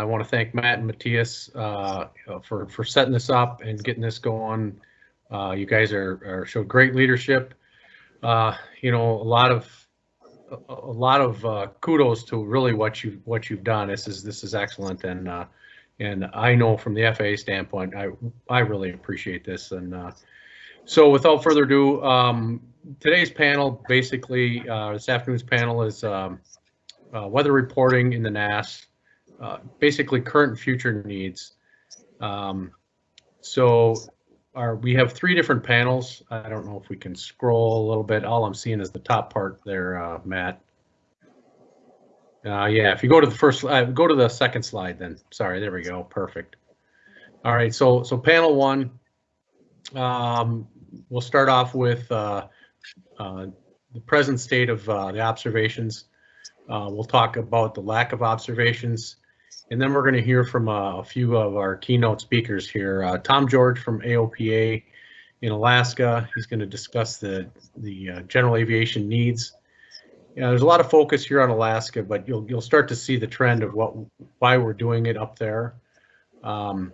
I want to thank Matt and Matthias uh, for for setting this up and getting this going. Uh, you guys are, are showed great leadership. Uh, you know, a lot of a, a lot of uh, kudos to really what you what you've done. This is this is excellent, and uh, and I know from the FAA standpoint, I I really appreciate this. And uh, so, without further ado, um, today's panel, basically, this afternoon's panel is um, weather reporting in the NAS, uh, basically current future needs. Um, so our, we have three different panels. I don't know if we can scroll a little bit. All I'm seeing is the top part there, uh, Matt. Uh, yeah, if you go to the first, uh, go to the second slide then. Sorry, there we go. Perfect. All right, so so panel one, um, we'll start off with uh, uh, the present state of uh, the observations. Uh, we'll talk about the lack of observations, and then we're going to hear from uh, a few of our keynote speakers here. Uh, Tom George from AOPA in Alaska. He's going to discuss the the uh, general aviation needs. Yeah, there's a lot of focus here on Alaska, but you'll you'll start to see the trend of what why we're doing it up there. Um,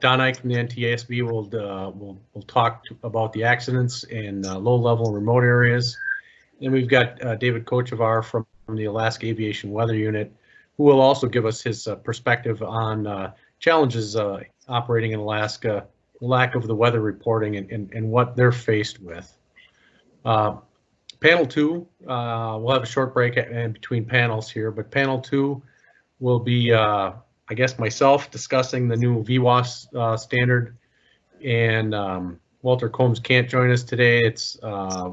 Don Eick from the NTSB will uh, will will talk about the accidents in uh, low level and remote areas. Then we've got uh, David Kochevar from the Alaska Aviation Weather Unit, who will also give us his uh, perspective on uh, challenges uh, operating in Alaska, lack of the weather reporting, and, and, and what they're faced with. panel two, we'll have a short break in between panels here, but panel two will be I guess myself discussing the new VWOS standard, and um, Walter Combs can't join us today. It's uh,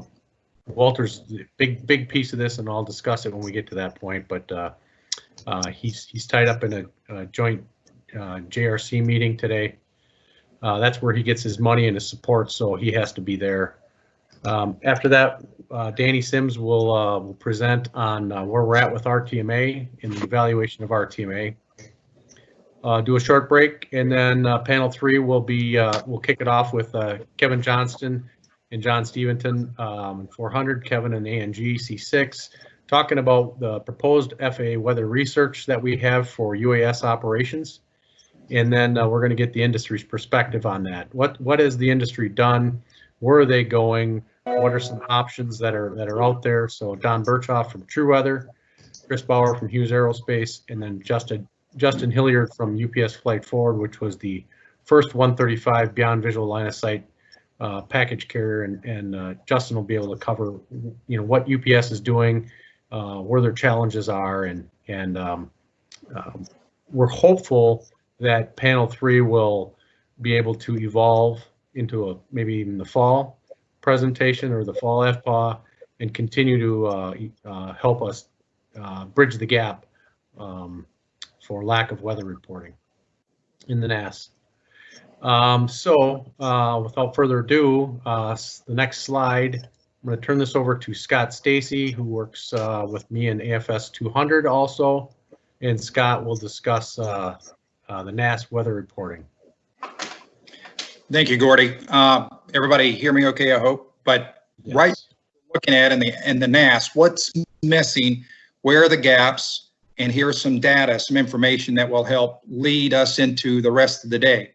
Walter's big big piece of this, and I'll discuss it when we get to that point. But uh, uh he's he's tied up in a, a joint uh, JRC meeting today. Uh, that's where he gets his money and his support, so he has to be there. Um, after that, Danny Sims will will present on where we're at with RTMA in the evaluation of RTMA uh, do a short break, and then uh, panel three will be uh, we'll kick it off with uh, Kevin Johnston and John Steventon, um, 400, Kevin and ANG C6, talking about the proposed FAA weather research that we have for UAS operations, and then uh, we're going to get the industry's perspective on that. What what has the industry done? Where are they going? What are some options that are that are out there? So Don Berchoff from TruWeather, Chris Bauer from Hughes Aerospace, and then Justin Justin Hilliard from UPS Flight Forward, which was the first 135 beyond visual line of sight uh, package carrier, and, and uh, Justin will be able to cover, you know, what UPS is doing, uh, where their challenges are, and and um, um, we're hopeful that panel three will be able to evolve into a maybe even the fall presentation or the fall FPA and continue to uh, uh, help us uh, bridge the gap um, for lack of weather reporting in the NAS. Um, so uh, without further ado, uh, the next slide, I'm going to turn this over to Scott Stacy, who works uh, with me in AFS 200 also, and Scott will discuss uh, uh, the NAS weather reporting. Thank you, Gordy. Uh, everybody hear me okay, I hope, but yes. right looking at in the in the NAS, what's missing, where are the gaps, and here's some data, some information that will help lead us into the rest of the day.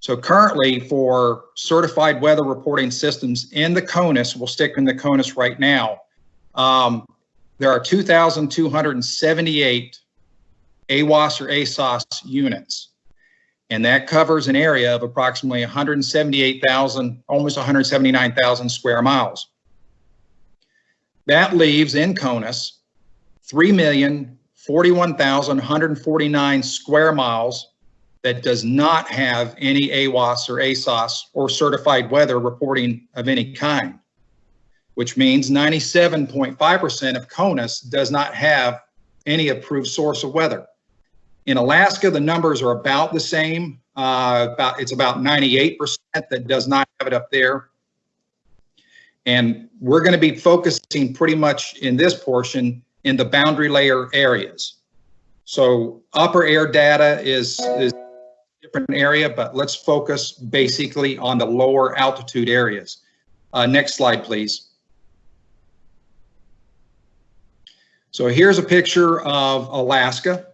So currently for certified weather reporting systems in the CONUS, we'll stick in the CONUS right now, um, there are 2,278 AWOS or ASOS units. And that covers an area of approximately 178,000, almost 179,000 square miles. That leaves in CONUS 3 million 41,149 square miles that does not have any AWOS or ASOS or certified weather reporting of any kind, which means 97.5% of CONUS does not have any approved source of weather. In Alaska, the numbers are about the same. Uh, about It's about 98% that does not have it up there. And we're going to be focusing pretty much in this portion in the boundary layer areas. So upper air data is, is different area, but let's focus basically on the lower altitude areas. Uh, next slide, please. So here's a picture of Alaska.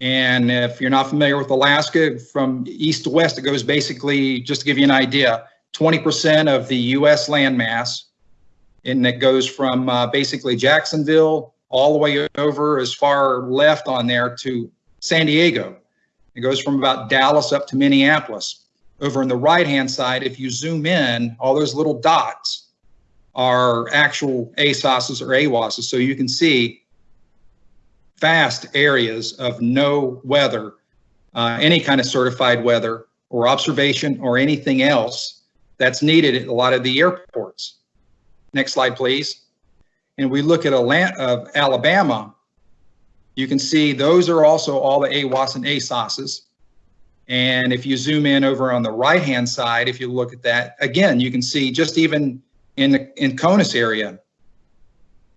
And if you're not familiar with Alaska, from east to west, it goes basically, just to give you an idea, 20% of the US landmass. And it goes from uh, basically Jacksonville all the way over as far left on there to San Diego. It goes from about Dallas up to Minneapolis. Over on the right-hand side, if you zoom in, all those little dots are actual ASOSs or AWOSs. So you can see vast areas of no weather, uh, any kind of certified weather or observation or anything else that's needed at a lot of the airports. Next slide, please. And we look at Atlanta, of Alabama, you can see those are also all the AWOS and ASOSs. And if you zoom in over on the right-hand side, if you look at that, again, you can see just even in the in CONUS area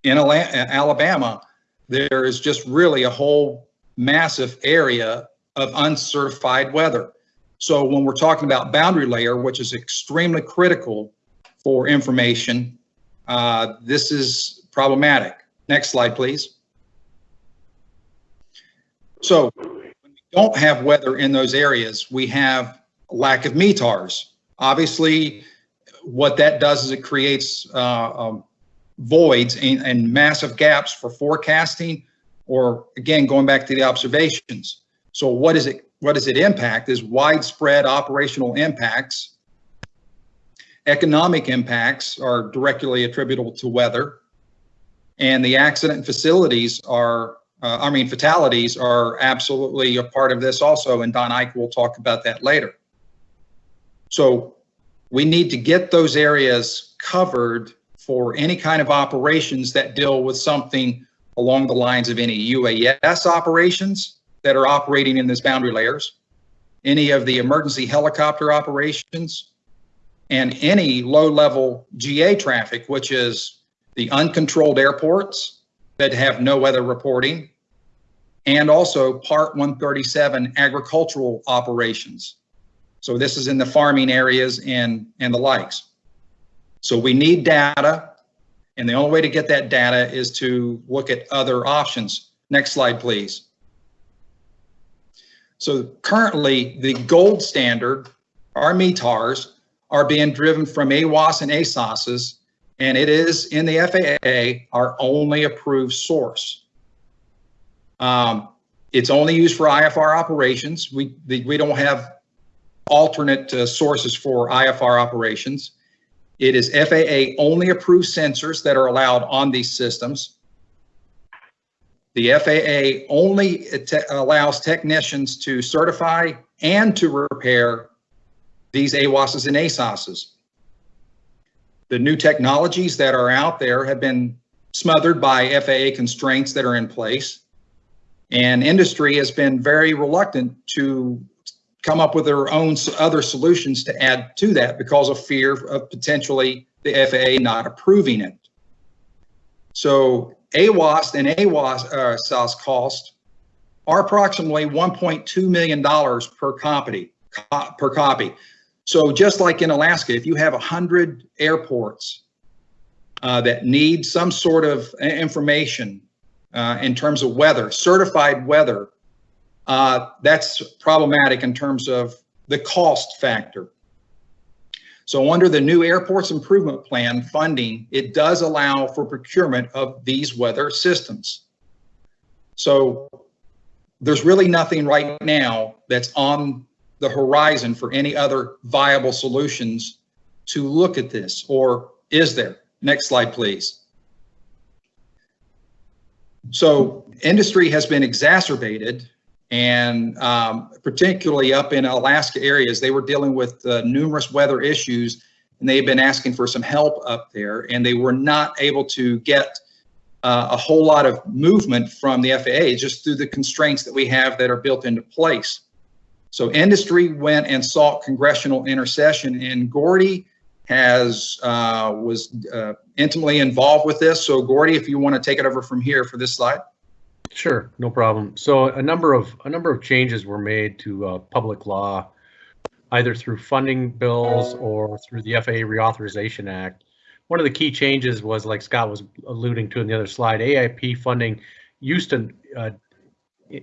in Alabama, there is just really a whole massive area of uncertified weather. So when we're talking about boundary layer, which is extremely critical for information, uh, this is problematic. Next slide, please. So when we don't have weather in those areas, we have lack of METARs. Obviously, what that does is it creates uh, um, voids and, and massive gaps for forecasting, or again, going back to the observations. So what is it? What does it impact? Is widespread operational impacts. Economic impacts are directly attributable to weather, and the accident facilities are, uh, I mean, fatalities are absolutely a part of this also, and Don Eick will talk about that later. So we need to get those areas covered for any kind of operations that deal with something along the lines of any UAS operations that are operating in this boundary layers, any of the emergency helicopter operations, and any low-level GA traffic, which is the uncontrolled airports that have no weather reporting, and also Part 137 agricultural operations. So this is in the farming areas and, and the likes. So we need data, and the only way to get that data is to look at other options. Next slide, please. So currently, the gold standard, our METARs, are being driven from AWOS and ASOSs, and it is in the FAA our only approved source. Um, it's only used for IFR operations. We, the, we don't have alternate uh, sources for IFR operations. It is FAA only approved sensors that are allowed on these systems. The FAA only te allows technicians to certify and to repair these AWOSs and ASOSs. The new technologies that are out there have been smothered by FAA constraints that are in place. And industry has been very reluctant to come up with their own other solutions to add to that because of fear of potentially the FAA not approving it. So AWOS and AWOS uh, cost are approximately $1.2 million per copy, per copy. So just like in Alaska, if you have 100 airports uh, that need some sort of information uh, in terms of weather, certified weather, uh, that's problematic in terms of the cost factor. So under the new Airports Improvement Plan funding, it does allow for procurement of these weather systems. So there's really nothing right now that's on the horizon for any other viable solutions to look at this, or is there? Next slide, please. So industry has been exacerbated and um, particularly up in Alaska areas, they were dealing with uh, numerous weather issues and they've been asking for some help up there and they were not able to get uh, a whole lot of movement from the FAA just through the constraints that we have that are built into place. So industry went and sought congressional intercession and Gordy has uh, was uh, intimately involved with this. So Gordy, if you want to take it over from here for this slide. Sure, no problem. So a number of a number of changes were made to uh, public law, either through funding bills or through the FAA Reauthorization Act. One of the key changes was, like Scott was alluding to in the other slide, AIP funding used to uh,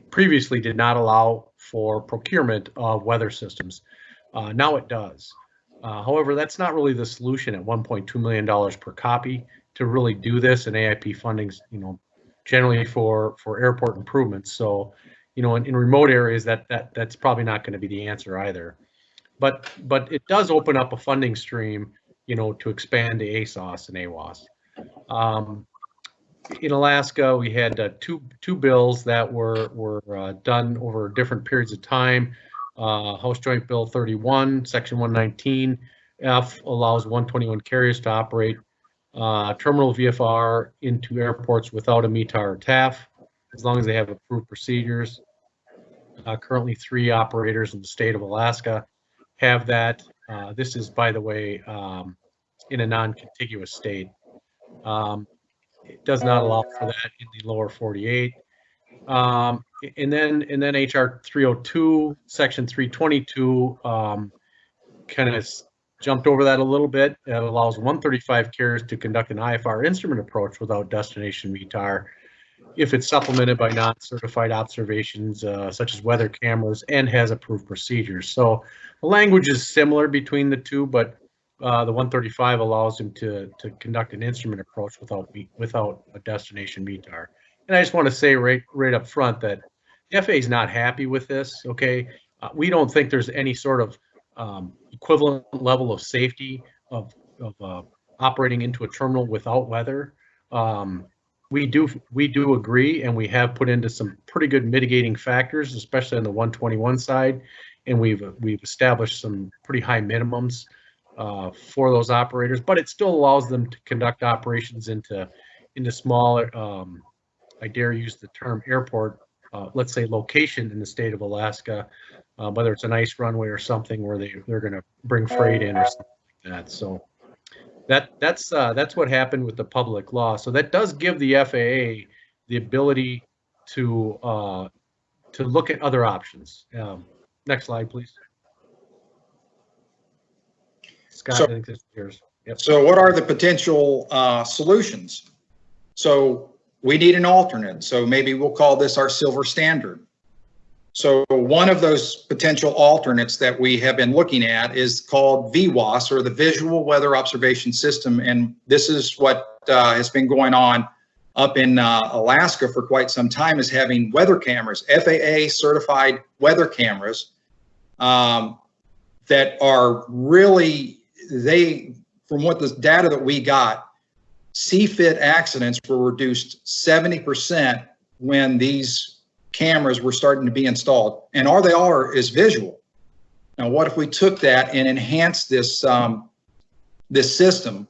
previously did not allow for procurement of weather systems. Uh, now it does. Uh, however, that's not really the solution at $1.2 million per copy to really do this and AIP funding's, you know, generally for, for airport improvements. So, you know, in, in remote areas that, that, that's probably not going to be the answer either. But, but it does open up a funding stream, you know, to expand the ASOS and AWOS. Um, in Alaska, we had uh, two, two bills that were, were uh, done over different periods of time. Uh, House Joint Bill 31, Section 119, F allows 121 carriers to operate uh, terminal VFR into airports without a METAR or TAF, as long as they have approved procedures. Uh, currently, three operators in the state of Alaska have that. Uh, this is, by the way, um, in a non-contiguous state. Um, it does not allow for that in the lower 48. Um, and then, and then HR 302, section 322, um, kind of jumped over that a little bit. It allows 135 carriers to conduct an IFR instrument approach without destination METAR if it's supplemented by non-certified observations uh, such as weather cameras and has approved procedures. So the language is similar between the two, but uh, the 135 allows him to to conduct an instrument approach without without a destination METAR. And I just want to say right right up front that FAA is not happy with this. Okay, uh, we don't think there's any sort of um, equivalent level of safety of of uh, operating into a terminal without weather. Um, we do we do agree, and we have put into some pretty good mitigating factors, especially on the 121 side, and we've we've established some pretty high minimums uh, for those operators. But it still allows them to conduct operations into into smaller. Um, I dare use the term airport. Uh, let's say location in the state of Alaska, uh, whether it's an ice runway or something where they they're going to bring freight in or something like that. So that that's uh, that's what happened with the public law. So that does give the FAA the ability to uh, to look at other options. Um, next slide, please. Scott, So- I think this is yours. Yep. So what are the potential uh, solutions? So we need an alternate. So maybe we'll call this our silver standard. So one of those potential alternates that we have been looking at is called VWOS or the Visual Weather Observation System. And this is what uh, has been going on up in uh, Alaska for quite some time is having weather cameras, FAA certified weather cameras um, that are really, they, from what the data that we got, CFIT accidents were reduced 70% when these cameras were starting to be installed. And all they are is visual. Now, what if we took that and enhanced this, um, this system?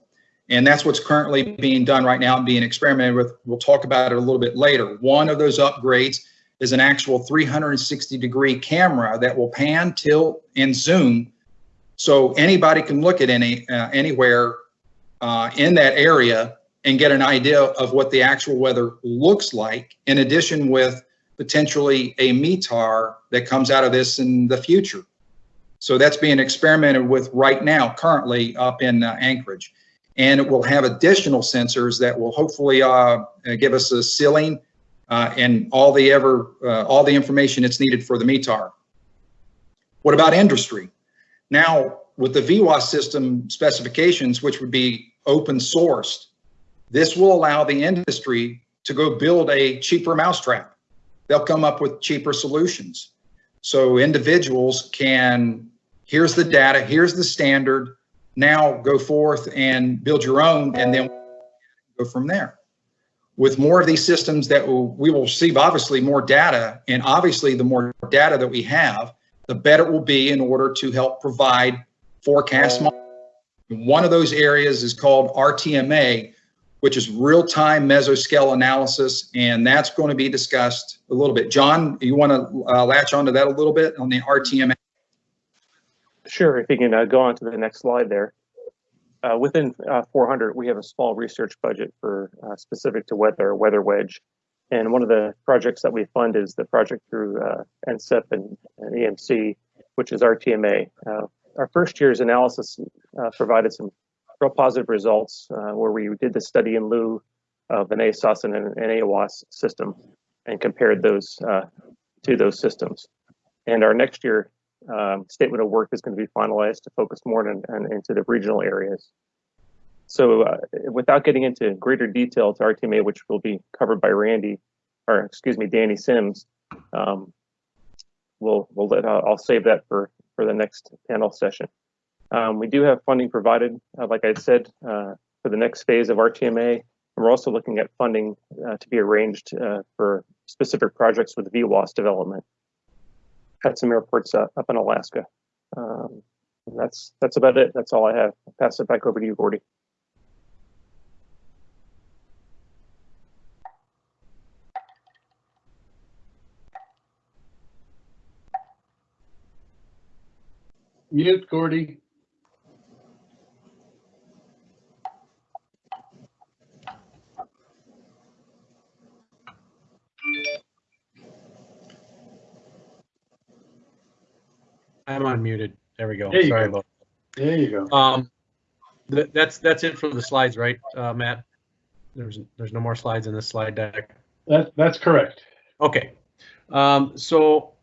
And that's what's currently being done right now and being experimented with. We'll talk about it a little bit later. One of those upgrades is an actual 360 degree camera that will pan, tilt, and zoom. So anybody can look at any uh, anywhere uh, in that area and get an idea of what the actual weather looks like. In addition, with potentially a METAR that comes out of this in the future. So that's being experimented with right now, currently up in uh, Anchorage. And it will have additional sensors that will hopefully uh, give us a ceiling uh, and all the ever uh, all the information that's needed for the METAR. What about industry? Now, with the VWOS system specifications, which would be open sourced, this will allow the industry to go build a cheaper mousetrap. They'll come up with cheaper solutions. So individuals can, here's the data, here's the standard, now go forth and build your own and then go from there. With more of these systems that we will receive obviously more data and obviously the more data that we have, the better it will be in order to help provide forecast models. One of those areas is called RTMA, which is real-time mesoscale analysis, and that's going to be discussed a little bit. John, you want to uh, latch onto that a little bit on the RTMA? Sure, if you can uh, go on to the next slide there. Uh, within uh, 400, we have a small research budget for uh, specific to weather, Weather Wedge. And one of the projects that we fund is the project through uh, NCEP and, and, EMC, which is RTMA. Uh, our first year's analysis uh, provided some real positive results where we did the study in lieu of an ASOS and an, AWOS system. and compared those uh, to those systems. And our next year um, statement of work is going to be finalized to focus more on, on into the regional areas. So uh, without getting into greater detail to RTMA, which will be covered by Randy, or excuse me, Danny Sims, um, we'll we'll let uh, I'll save that for for the next panel session. Um, we do have funding provided, uh, like I said, uh, for the next phase of RTMA. And we're also looking at funding uh, to be arranged uh, for specific projects with VWOS development at some airports uh, up in Alaska. Um, that's that's about it. That's all I have. I'll pass it back over to you, Gordy. Mute, Gordy. I'm unmuted. There we go. There Sorry go. about. That. There you go. Um, th- that's, that's it for the slides, right, uh, Matt? There's, there's no more slides in this slide deck. That, that's correct. Okay. Um, so,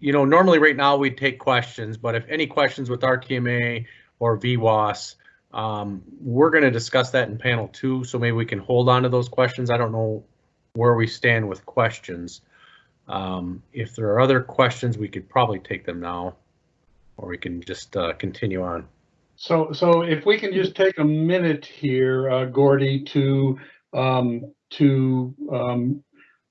you know, normally right now we take questions, but if any questions with RTMA or VWOS, um, we're going to discuss that in panel two, so maybe we can hold on to those questions. I don't know where we stand with questions. Um, if there are other questions, we could probably take them now, or we can just uh, continue on. So, so if we can just take a minute here, uh, Gordy, to, um, to, um,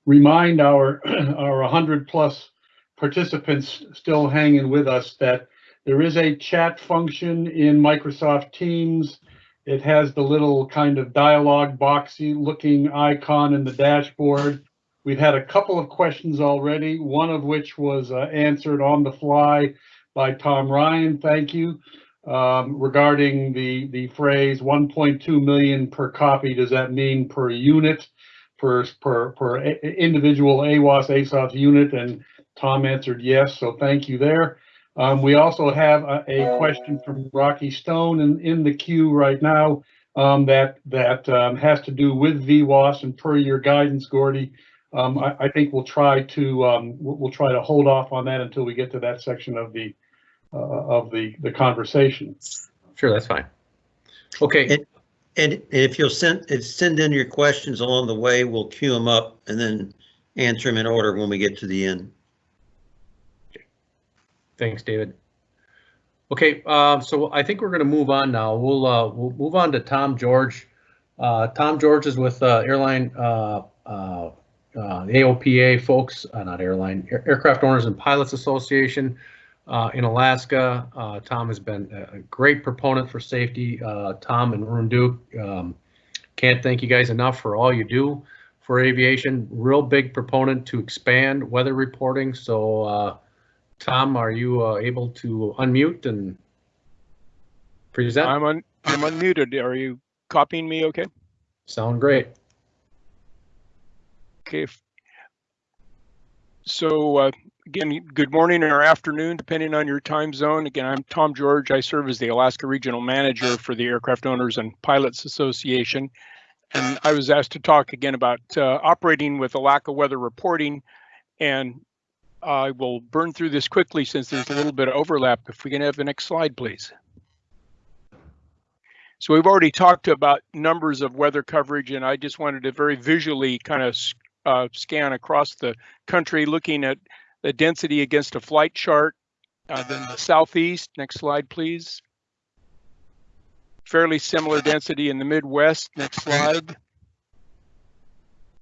remind our, our hundred plus participants still hanging with us that there is a chat function in Microsoft Teams. It has the little kind of dialogue boxy looking icon in the dashboard. We've had a couple of questions already, one of which was uh, answered on the fly by Tom Ryan. Thank you um, regarding the, the phrase 1.2 million per copy. Does that mean per unit, per, per, per individual AWOS ASOS unit? And Tom answered yes, so thank you there. Um, we also have a, a question from Rocky Stone in, in the queue right now um, that, that um, has to do with VWOS and per your guidance, Gordy. Um, I, I think we'll try to, um, we'll, we'll try to hold off on that until we get to that section of the, uh, of the, the conversation. Sure, that's fine. Okay, It- And if you'll send, send in your questions along the way, we'll queue them up and then answer them in order when we get to the end. Thanks, David. Okay, uh, so I think we're going to move on now. We'll uh, we'll move on to Tom George. Uh, Tom George is with uh, airline uh, uh, uh, AOPA folks, not airline Air- Aircraft Owners and Pilots Association in Alaska. Tom has been a great proponent for safety. Tom and Rundu um, can't thank you guys enough for all you do for aviation. Real big proponent to expand weather reporting. So. Tom, are you uh, able to unmute and present? I'm un, I'm unmuted. Are you copying me okay? Sound great. Okay. So, uh, again, good morning or afternoon, depending on your time zone. Again, I'm Tom George. I serve as the Alaska Regional Manager for the Aircraft Owners and Pilots Association. And I was asked to talk again about uh, operating with a lack of weather reporting. And I will burn through this quickly since there's a little bit of overlap. If we can have the next slide, please. So we've already talked about numbers of weather coverage, and I just wanted to very visually kind of uh, scan across the country, looking at the density against a flight chart. Uh, then the southeast, next slide, please. Fairly similar density in the Midwest, next slide.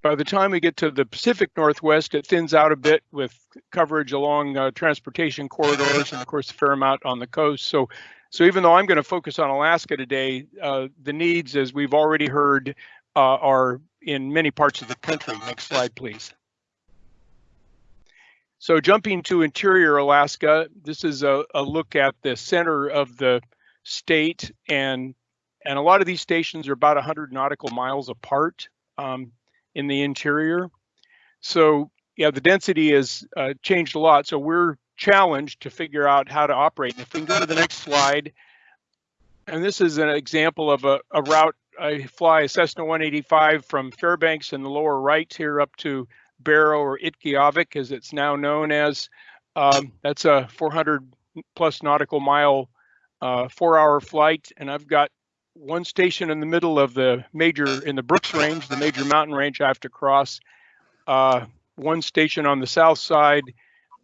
By the time we get to the Pacific Northwest, it thins out a bit with coverage along uh, transportation corridors and of course a fair amount on the coast. So so even though I'm going to focus on Alaska today, uh, the needs, as we've already heard, uh, are in many parts of the country. Next slide, please. So jumping to interior Alaska, this is a, a look at the center of the state, and and a lot of these stations are about 100 nautical miles apart um, in the interior. So yeah, the density has uh, changed a lot. So we're challenged to figure out how to operate. And if we can go to the next slide, and this is an example of a, a route I fly a Cessna 185 from Fairbanks in the lower right here up to Barrow or Utqiagvik, as it's now known as. Um, that's a 400 plus nautical mile, uh, four hour flight. And I've got one station in the middle of the major, in the Brooks Range, the major mountain range I have to cross. Uh, one station on the south side.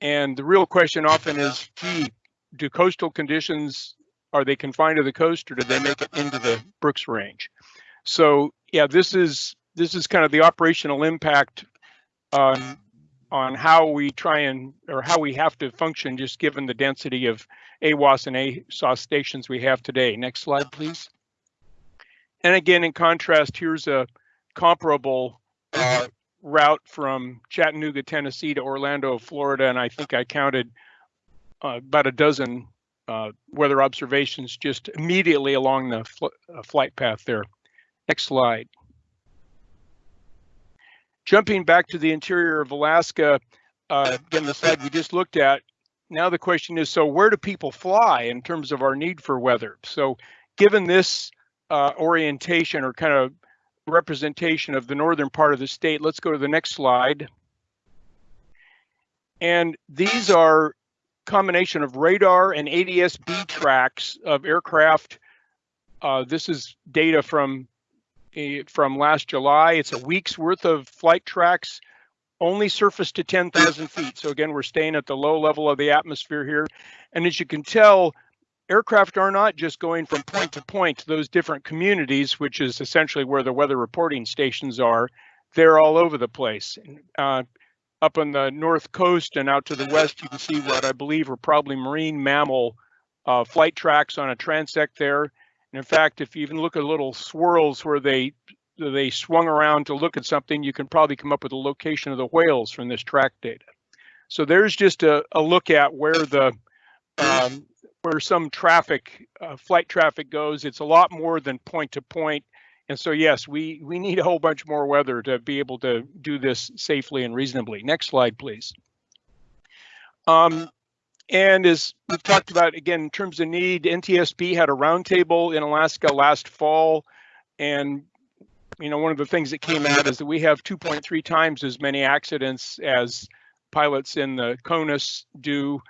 And the real question often is, gee, do coastal conditions, are they confined to the coast or do they make it into the Brooks Range? So yeah, this is this is kind of the operational impact on on how we try and or how we have to function just given the density of AWOS and ASOS stations we have today. Next slide, please. And again, in contrast, here's a comparable uh, route from Chattanooga, Tennessee to Orlando, Florida, and I think I counted uh, about a dozen uh, weather observations just immediately along the fl uh, flight path there. Next slide. Jumping back to the interior of Alaska, uh, again, the slide we just looked at, now the question is, so where do people fly in terms of our need for weather? So given this uh, orientation or kind of representation of the northern part of the state, let's go to the next slide. And these are combination of radar and ADS-B tracks of aircraft. Uh, this is data from from last July. It's a week's worth of flight tracks, only surface to 10,000 feet. So again, we're staying at the low level of the atmosphere here. And as you can tell, aircraft are not just going from point to point to those different communities, which is essentially where the weather reporting stations are. They're all over the place. Uh, up on the north coast and out to the west, you can see what I believe are probably marine mammal uh, flight tracks on a transect there. And in fact, if you even look at little swirls where they they swung around to look at something, you can probably come up with the location of the whales from this track data. So there's just a, a look at where the um, where some traffic, uh, flight traffic goes. It's a lot more than point to point. And so, yes, we, we need a whole bunch more weather to be able to do this safely and reasonably. Next slide, please. Um, and as we've talked about, again, in terms of need, NTSB had a roundtable in Alaska last fall. And, you know, one of the things that came out is that we have 2.3 times as many accidents as pilots in the CONUS do.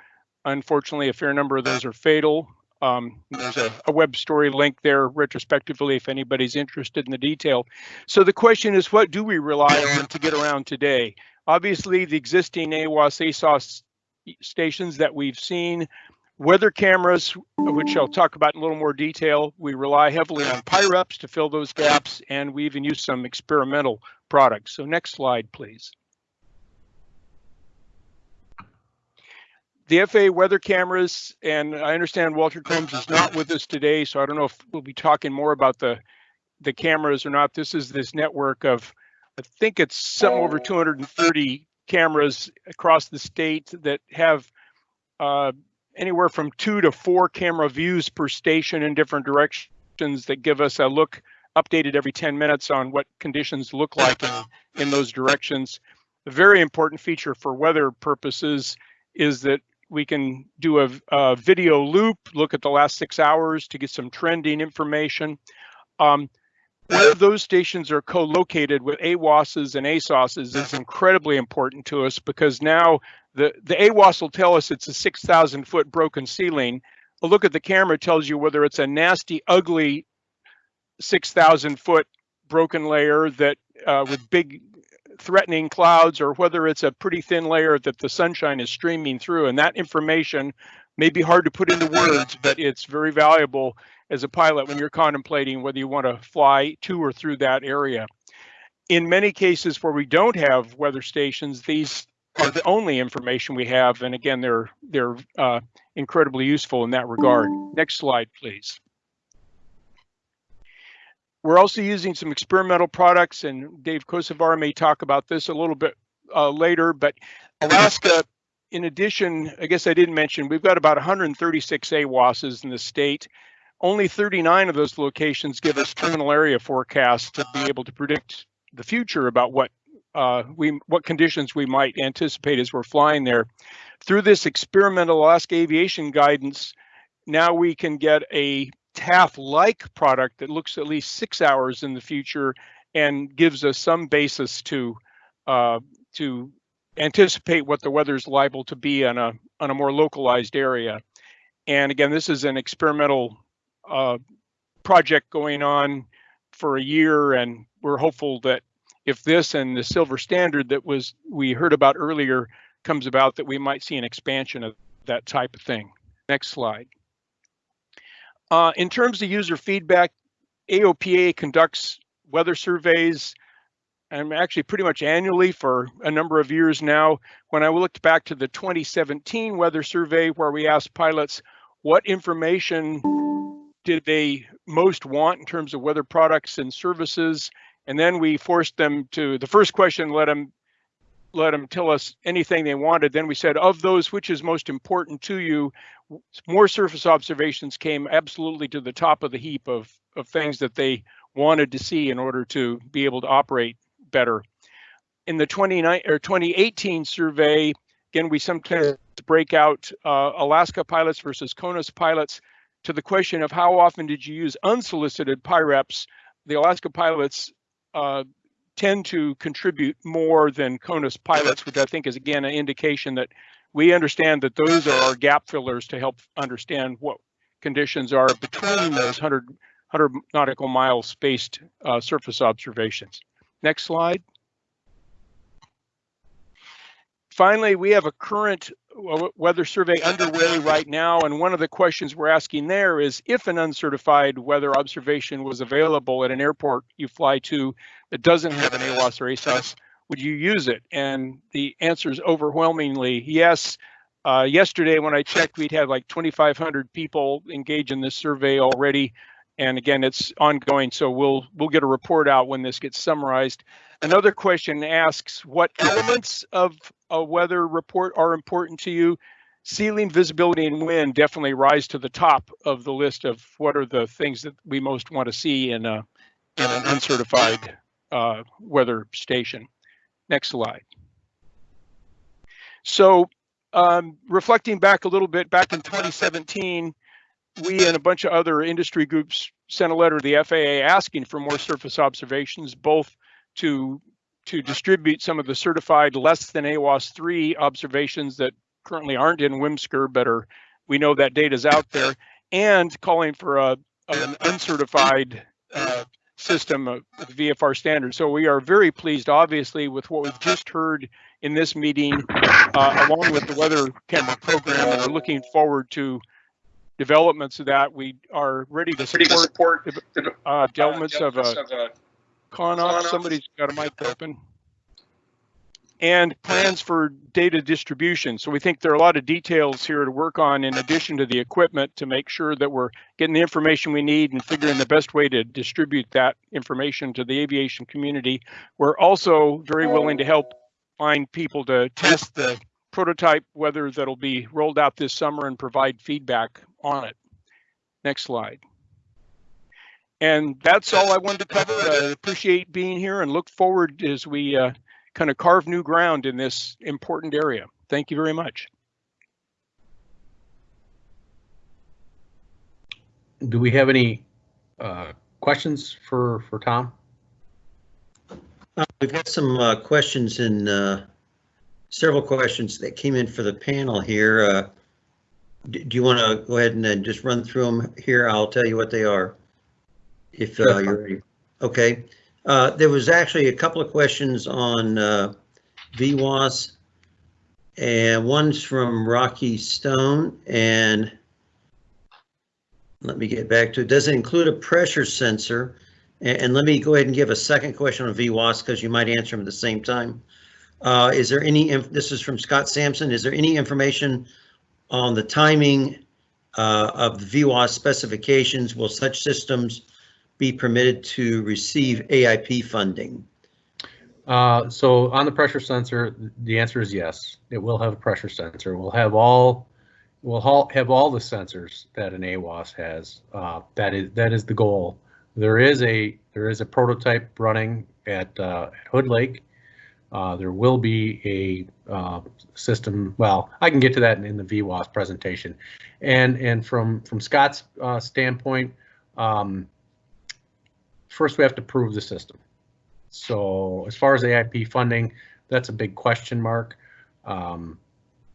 Unfortunately, a fair number of those are fatal. Um, there's a, a, web story link there retrospectively if anybody's interested in the detail. So the question is, what do we rely on to get around today? Obviously, the existing AWOS ASOS stations that we've seen, weather cameras, which I'll talk about in a little more detail. We rely heavily on PIREPs to fill those gaps, and we even use some experimental products. So next slide, please. The FAA weather cameras, and I understand Walter Combs is not with us today, so I don't know if we'll be talking more about the the cameras or not. This is this network of, I think it's some over 230 cameras across the state that have uh, anywhere from two to four camera views per station in different directions that give us a look updated every 10 minutes on what conditions look like in, in those directions. A very important feature for weather purposes is that we can do a, a, video loop, look at the last six hours to get some trending information. Um, those stations are co-located with AWOSs and ASOSs is incredibly important to us because now the, the AWOS will tell us it's a 6,000 foot broken ceiling. A look at the camera tells you whether it's a nasty, ugly 6,000 foot broken layer that uh, with big threatening clouds or whether it's a pretty thin layer that the sunshine is streaming through. And that information may be hard to put into words, but it's very valuable as a pilot when you're contemplating whether you want to fly to or through that area. In many cases where we don't have weather stations, these are the only information we have. And again, they're they're uh, incredibly useful in that regard. Next slide, please. We're also using some experimental products, and Dave Kochevar may talk about this a little bit uh, later, but Alaska, in addition, I guess I didn't mention, we've got about 136 AWOSs in the state. Only 39 of those locations give us terminal area forecasts to be able to predict the future about what uh, we what conditions we might anticipate as we're flying there. Through this experimental Alaska aviation guidance, now we can get a TAF-like product that looks at least six hours in the future and gives us some basis to uh, to anticipate what the weather is liable to be on a on a more localized area. And again, this is an experimental uh, project going on for a year, and we're hopeful that if this and the silver standard that was we heard about earlier comes about, that we might see an expansion of that type of thing. Next slide. Uh, in terms of user feedback, AOPA conducts weather surveys and actually pretty much annually for a number of years now. When I looked back to the 2017 weather survey where we asked pilots what information did they most want in terms of weather products and services, and then we forced them to the first question let them let them tell us anything they wanted. Then we said, of those, which is most important to you? More surface observations came absolutely to the top of the heap of, of things that they wanted to see in order to be able to operate better. In the 29 or 2018 survey, again, we sometimes break out uh, Alaska pilots versus CONUS pilots to the question of how often did you use unsolicited PIREPs? The Alaska pilots uh, tend to contribute more than CONUS pilots, which I think is again an indication that we understand that those are our gap fillers to help understand what conditions are between those 100, 100 nautical mile spaced uh, surface observations. Next slide. Finally, we have a current weather survey underway right now, and one of the questions we're asking there is if an uncertified weather observation was available at an airport you fly to that doesn't have an AWOS or ASOS, would you use it? And the answer is overwhelmingly yes. Uh, yesterday, when I checked, we'd had like 2,500 people engage in this survey already, and again, it's ongoing. So we'll we'll get a report out when this gets summarized. Another question asks what elements of a weather report are important to you. Ceiling, visibility, and wind definitely rise to the top of the list of what are the things that we most want to see in a in an uncertified uh, weather station. Next slide. So um, reflecting back a little bit, back in 2017, we and a bunch of other industry groups sent a letter to the FAA asking for more surface observations, both to to distribute some of the certified less than AWOS 3 observations that currently aren't in WMSCR, but are we know that data is out there, and calling for a an uncertified uh, system of VFR standards. So we are very pleased, obviously, with what we've just heard in this meeting, uh, along with the weather camera program, and we're looking forward to developments of that. We are ready to support, uh, developments of a con off. Somebody's got a mic open. And plans for data distribution. So we think there are a lot of details here to work on in addition to the equipment to make sure that we're getting the information we need and figuring the best way to distribute that information to the aviation community. We're also very willing to help find people to test the prototype weather that'll be rolled out this summer and provide feedback on it. Next slide. And that's all I wanted to cover. I appreciate being here and look forward as we uh, kind of carve new ground in this important area. Thank you very much. Do we have any uh, questions for, for Tom? Uh, We've got some uh, questions and uh, several questions that came in for the panel here. Uh, Do you want to go ahead and uh, just run through them here? I'll tell you what they are. If uh, you're ready. Okay. Uh, There was actually a couple of questions on uh, VWOS. And one's from Rocky Stone and let me get back to it. Does it include a pressure sensor? And, and let me go ahead and give a second question on VWOS because you might answer them at the same time. Uh, is there any, this is from Scott Sampson, is there any information on the timing uh, of the VWOS specifications? Will such systems be permitted to receive AIP funding? Uh, so on the pressure sensor, the answer is yes. It will have a pressure sensor. We'll have all, we'll have all the sensors that an AWOS has. Uh, that is that is the goal. There is a there is a prototype running at, uh, at Hood Lake. Uh, there will be a uh, system. Well, I can get to that in, in the VWOS presentation. And and from from Scott's uh, standpoint, um, first we have to prove the system. So as far as AIP funding, that's a big question mark. Um,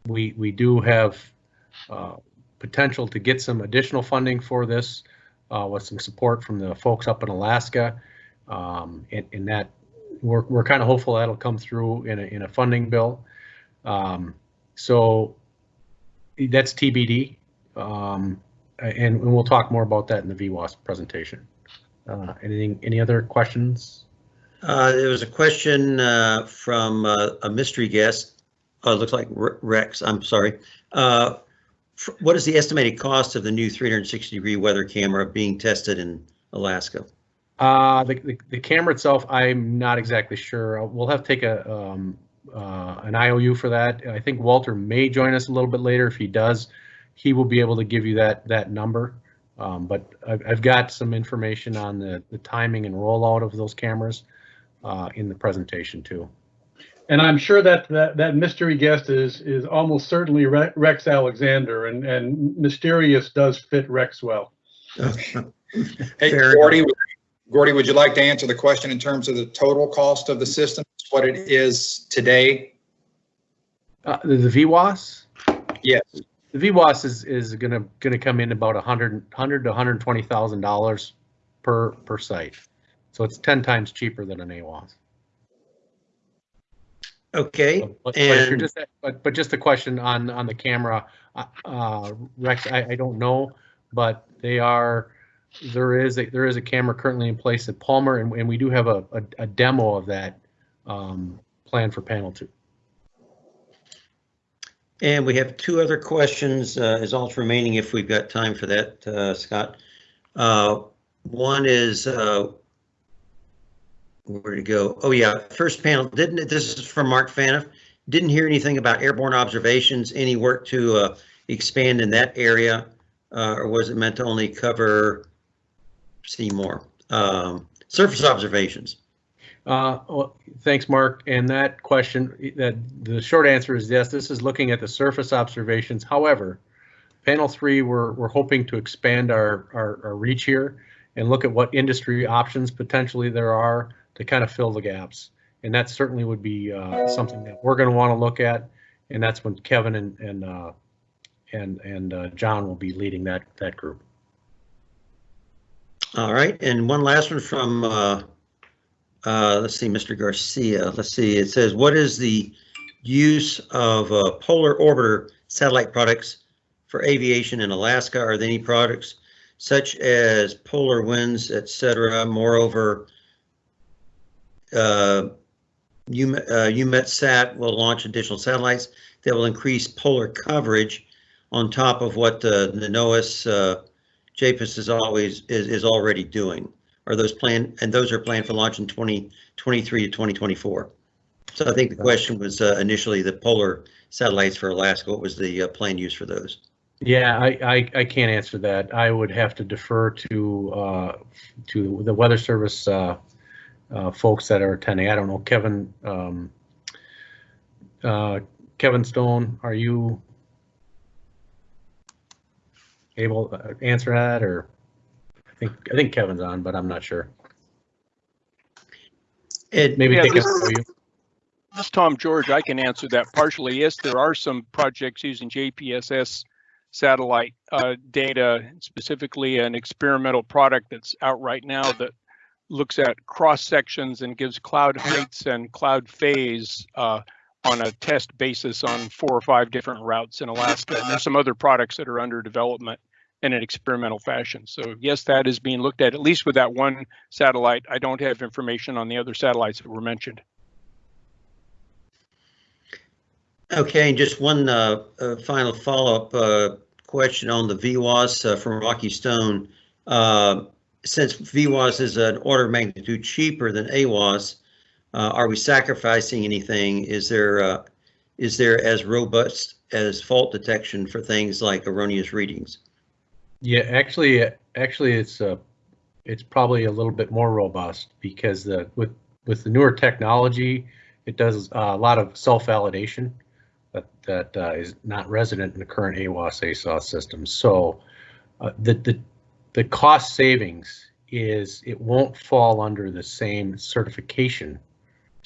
we, we do have, uh, potential to get some additional funding for this, uh, with some support from the folks up in Alaska. Um, and, and that, we're, we're kind of hopeful that'll come through in a, in a funding bill. Um, so that's TBD. Um, and, and we'll talk more about that in the VWOS presentation. Uh, anything, any other questions? Uh, there was a question, uh, from, uh, a mystery guest. Oh, it looks like Rex, I'm sorry. Uh, what is the estimated cost of the new 360 degree weather camera being tested in Alaska? Uh, the, the, the camera itself, I'm not exactly sure. We'll have to take a, um, uh, an IOU for that. I think Walter may join us a little bit later. If he does, he will be able to give you that, that number. Um, but I've, I've got some information on the, the timing and rollout of those cameras, uh, in the presentation too. And I'm sure that, that, that mystery guest is, is almost certainly Re- Rex Alexander and, and mysterious does fit Rex well. Hey, Fair Gordy, Gordy, would you like to answer the question in terms of the total cost of the system, what it is today? Uh, the, the VWOS? Yes. The VWOS is, is gonna, gonna come in about a hundred, hundred to hundred and twenty thousand dollars per, per site. So it's ten times cheaper than an AWOS. Okay, But- But and- just, but, but just a question on, on the camera, uh, uh, Rex, I, I don't know, but they are, there is, a there is a camera currently in place at Palmer, and, and we do have a, a, a demo of that, um, planned for panel two. And we have two other questions, uh, is all remaining if we've got time for that, uh, Scott. Uh, one is, uh, where to go? Oh, yeah, first panel, didn't, this is from Mark Faniff. Didn't hear anything about airborne observations, any work to, uh, expand in that area? Uh, or was it meant to only cover Seymour? Um, surface observations. Uh, well, thanks, Mark. And that question, that, the short answer is yes, this is looking at the surface observations. However, panel three, we're, we're hoping to expand our, our, our reach here and look at what industry options potentially there are to kind of fill the gaps. And that certainly would be, uh, something that we're gonna wanna look at. And that's when Kevin and, and, uh, and, and, uh, John will be leading that, that group. All right, and one last one from, uh, uh, let's see, Mr. Garcia. Let's see, it says, what is the use of uh, polar orbiter satellite products for aviation in Alaska? Are there any products such as polar winds, et cetera? Moreover, uh, uh, EUMETSAT will launch additional satellites that will increase polar coverage on top of what uh, the NOAA uh, JPSS is always, is, is already doing. Are those planned, and those are planned for launch in 2023 to 2024? So I think the question was uh, initially the polar satellites for Alaska. What was the uh, planned use for those? Yeah, I, I, I can't answer that. I would have to defer to, uh, to the Weather Service, uh, uh, folks that are attending. I don't know, Kevin, um, uh, Kevin Stone, are you able to answer that or? I think, I think Kevin's on, but I'm not sure. Ed, Maybe Yeah, take this- for you. This is Tom George. I can answer that partially. Yes, there are some projects using JPSS satellite uh, data, specifically an experimental product that's out right now that looks at cross sections and gives cloud heights and cloud phase uh, on a test basis on four or five different routes in Alaska. And there's some other products that are under development in an experimental fashion. So yes, that is being looked at, at least with that one satellite. I don't have information on the other satellites that were mentioned. Okay, and just one uh, uh, final follow-up uh, question on the VWOS uh, from Rocky Stone. Uh, Since VWOS is an order of magnitude cheaper than AWOS, uh, are we sacrificing anything? Is there, is there as robust as fault detection for things like erroneous readings? Yeah, actually, actually, it's uh, it's probably a little bit more robust because the with with the newer technology, it does uh, a lot of self-validation that that uh, is not resident in the current AWOS ASOS system. So uh, the the the cost savings is it won't fall under the same certification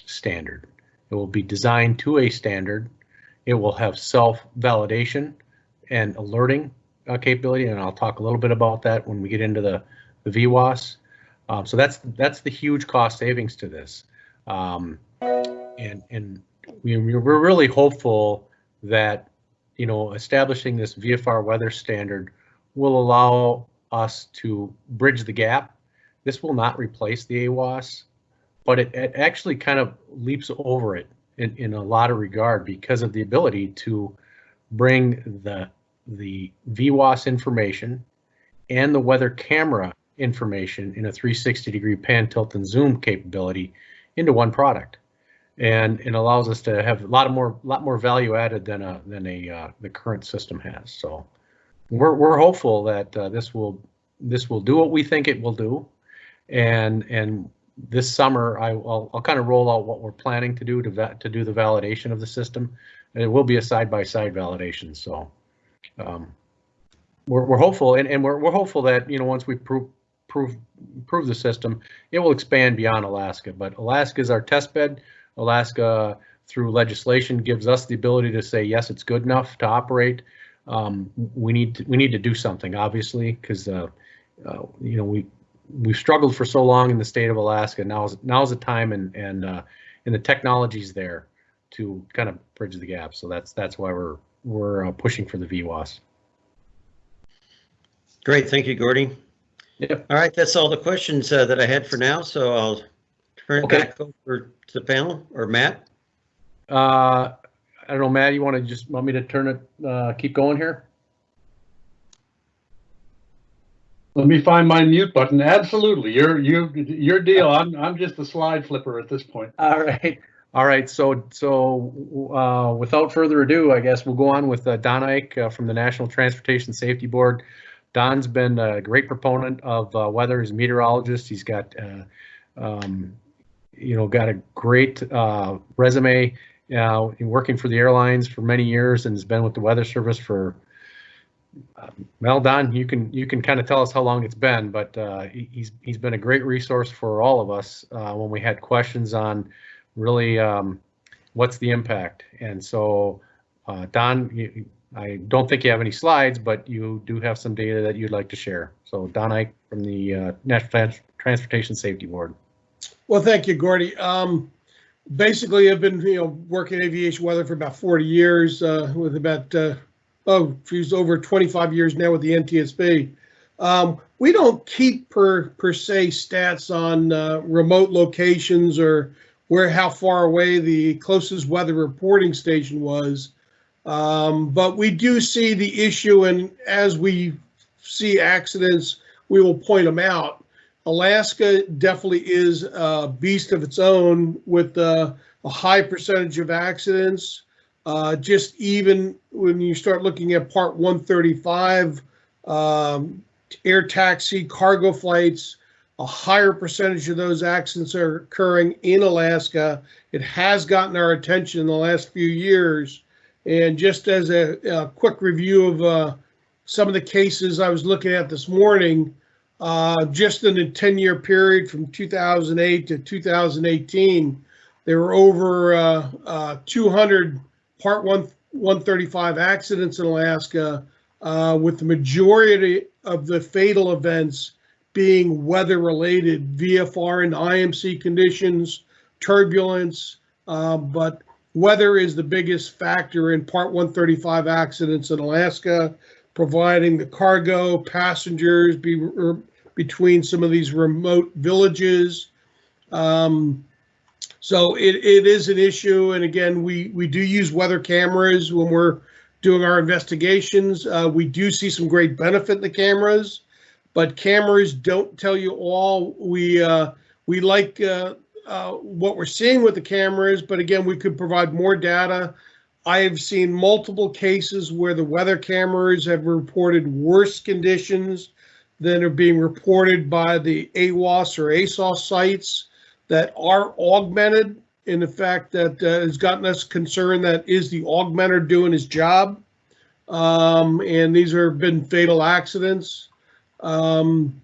standard. It will be designed to a standard. It will have self-validation and alerting uh, capability, and I'll talk a little bit about that when we get into the, the VWOS. Um, so that's, that's the huge cost savings to this. Um, and, and we, we're really hopeful that, you know, establishing this VFR weather standard will allow us to bridge the gap. This will not replace the AWOS, but it, it actually kind of leaps over it in, in a lot of regard because of the ability to bring the the VWOS information and the weather camera information in a 360 degree pan, tilt, and zoom capability into one product. And it allows us to have a lot of more, lot more value added than a, than a, uh, the current system has. So we're, we're hopeful that uh, this will, this will do what we think it will do. And, and this summer, I, will I'll kind of roll out what we're planning to do to, to do the validation of the system. And it will be a side-by-side validation, so um, we're, we're hopeful, and, and we're, we're hopeful that, you know, once we prove, prove, prove the system, it will expand beyond Alaska, but Alaska is our test bed. Alaska, through legislation, gives us the ability to say, yes, it's good enough to operate. Um, we need, to we need to do something, obviously, because, uh, uh, you know, we, we've struggled for so long in the state of Alaska. Now is now is the time and, and, uh, and the technology's there to kind of bridge the gap. So that's, that's why we're, we're uh, pushing for the VWOS. Great, thank you, Gordy. Yep. All right, that's all the questions uh, that I had for now, so I'll turn it Okay. back over to the panel, or Matt? Uh, I don't know, Matt, you want to just, want me to turn it, uh, keep going here? Let me find my mute button. Absolutely. You're, you, your deal. I'm, I'm just a slide flipper at this point. All right, all right, so, so, uh, without further ado, I guess we'll go on with uh, Don Eick uh, from the National Transportation Safety Board. Don's been a great proponent of uh, weather, he's a meteorologist, he's got, uh, um, you know, got a great uh, resume, uh, in working for the airlines for many years and has been with the Weather Service for, well, Don, you can, you can kind of tell us how long it's been, but he- he's, he's been a great resource for all of us when we had questions on really um, what's the impact. And so, uh, Don, I don't think you have any slides, but you do have some data that you'd like to share. So Don Eick from the uh, National Transportation Safety Board. Well, thank you, Gordy. Um, basically, I've been, you know, working aviation weather for about 40 years, uh, with about, uh, oh, she's over 25 years now with the NTSB. Um, we don't keep per, per se stats on, uh, remote locations or where, how far away the closest weather reporting station was. Um, but we do see the issue and as we see accidents, we will point them out. Alaska definitely is a beast of its own with uh, a high percentage of accidents. Uh, just even when you start looking at Part 135, um, air taxi, cargo flights, a higher percentage of those accidents are occurring in Alaska. It has gotten our attention in the last few years. And just as a, a quick review of uh, some of the cases I was looking at this morning, uh, just in a 10-year period from 2008 to 2018, there were over uh, uh, 200 Part 1 135 accidents in Alaska, uh, with the majority of the fatal events being weather-related, VFR and IMC conditions, turbulence, uh, but weather is the biggest factor in Part 135 accidents in Alaska, providing the cargo, passengers be, er, between some of these remote villages. Um, so it, it is an issue. And again, we, we do use weather cameras when we're doing our investigations. Uh, we do see some great benefit in the cameras, but cameras don't tell you all. We, uh, we like, uh, uh, what we're seeing with the cameras, but again, we could provide more data. I have seen multiple cases where the weather cameras have reported worse conditions than are being reported by the AWOS or ASOS sites that are augmented in the fact that uh, has gotten us concerned that is the augmenter doing his job? Um, and these have been fatal accidents. Um,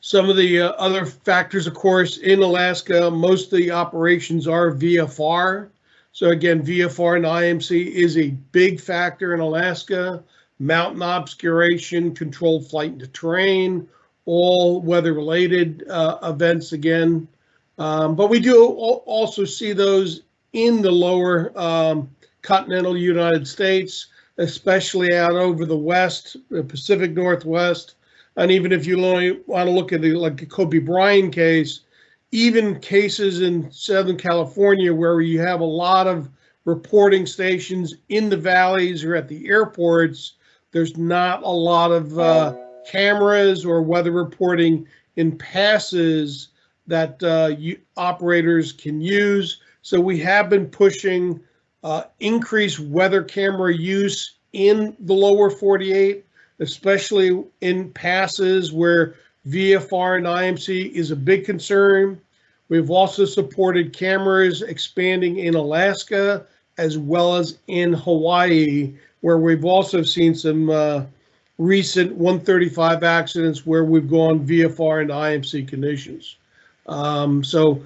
Some of the uh, other factors, of course, in Alaska, most of the operations are VFR. So again, VFR and IMC is a big factor in Alaska. Mountain obscuration, controlled flight into terrain, all weather-related uh, events again. Um, but we do also see those in the lower um, continental United States, especially out over the west, the Pacific Northwest. And even if you only want to look at the like the Kobe Bryant case, even cases in Southern California where you have a lot of reporting stations in the valleys or at the airports, there's not a lot of uh, cameras or weather reporting in passes that uh, you, operators can use. So we have been pushing uh, increased weather camera use in the lower 48, especially in passes where VFR and IMC is a big concern. We've also supported cameras expanding in Alaska as well as in Hawaii, where we've also seen some uh, recent 135 accidents where we've gone VFR and IMC conditions. Um, so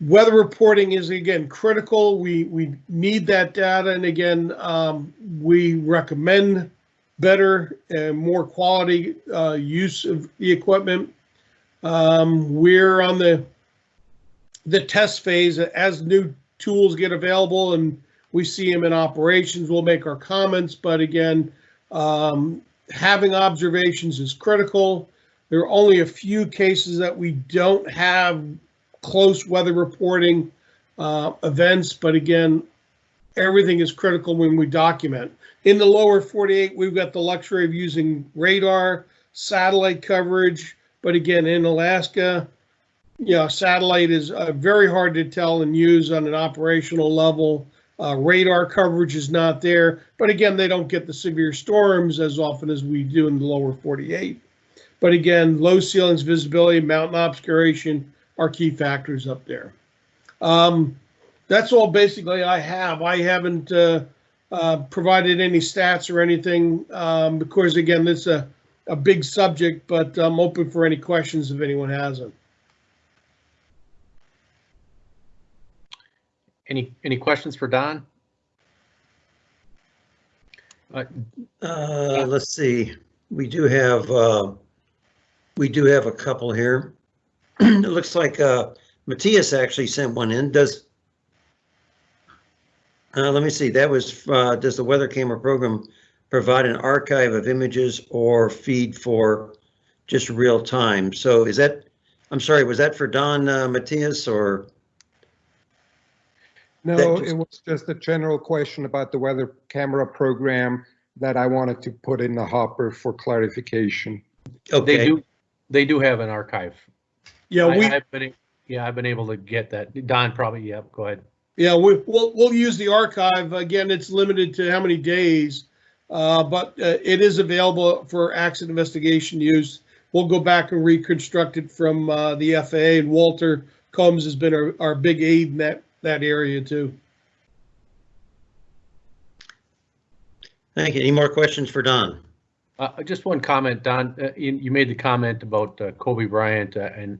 weather reporting is again critical. We we need that data, and again, um, we recommend better and more quality uh, use of the equipment. Um, we're on the the test phase as new tools get available and we see them in operations. We'll make our comments, but again, um, having observations is critical. There are only a few cases that we don't have close weather reporting uh, events, but again, everything is critical when we document. In the lower 48, we've got the luxury of using radar, satellite coverage, but again, in Alaska, you know, satellite is uh, very hard to tell and use on an operational level. Uh, radar coverage is not there, but again, they don't get the severe storms as often as we do in the lower 48. But again, low ceilings, visibility, mountain obscuration are key factors up there. Um, that's all basically I have. I haven't uh, uh, provided any stats or anything um, because again, this is a, a big subject, but I'm open for any questions if anyone has them. Any, any questions for Don? Uh, Uh, let's see, we do have, uh, we do have a couple here. It looks like, uh, Matthias actually sent one in, does, uh, let me see, that was, uh, does the weather camera program provide an archive of images or feed for just real time? So is that, I'm sorry, was that for Don, uh, Matthias or? No, just- it was just a general question about the weather camera program that I wanted to put in the hopper for clarification. Okay. They Okay, do, they do have an archive. Yeah, I- we, I've been, yeah, I've been able to get that. Don probably, yeah, go ahead. yeah, we, we'll, we'll use the archive. Again, it's limited to how many days. Uh, but uh, it is available for accident investigation use. We'll go back and reconstruct it from uh, the FAA and Walter Combs has been our, our big aid in that, that area too. thank you. Any more questions for Don? Uh, just one comment, Don, uh, you, you made the comment about uh, Kobe Bryant uh, and,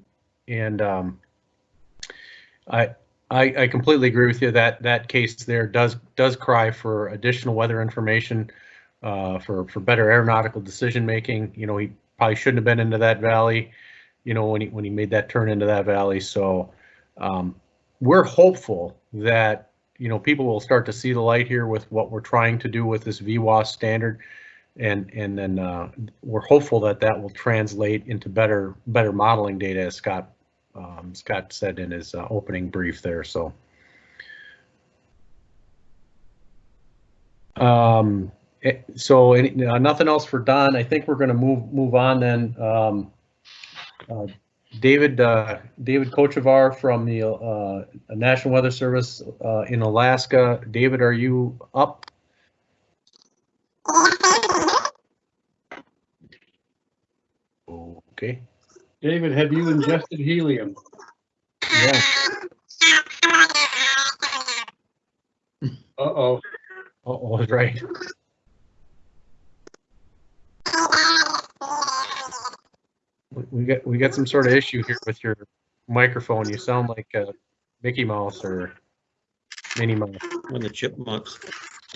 and, um, I, I, I completely agree with you that, that case there does, does cry for additional weather information, uh, for, for better aeronautical decision-making. You know, he probably shouldn't have been into that valley, you know, when he, when he made that turn into that valley. So, um, we're hopeful that, you know, people will start to see the light here with what we're trying to do with this VWOS standard. And, and then uh, we're hopeful that that will translate into better, better modeling data, as Scott, um, Scott said in his uh, opening brief there, so. Um, eh, so any- uh, nothing else for Don. I think we're gonna move, move on then. Um, uh, David, uh, David Kochevar from the uh, National Weather Service uh, in Alaska. David, are you up? Okay. David, have you ingested helium? Yeah. Uh-oh. Oh, right. We- we got, we got some sort of issue here with your microphone. You sound like a Mickey Mouse or Minnie Mouse. One of the chipmunks.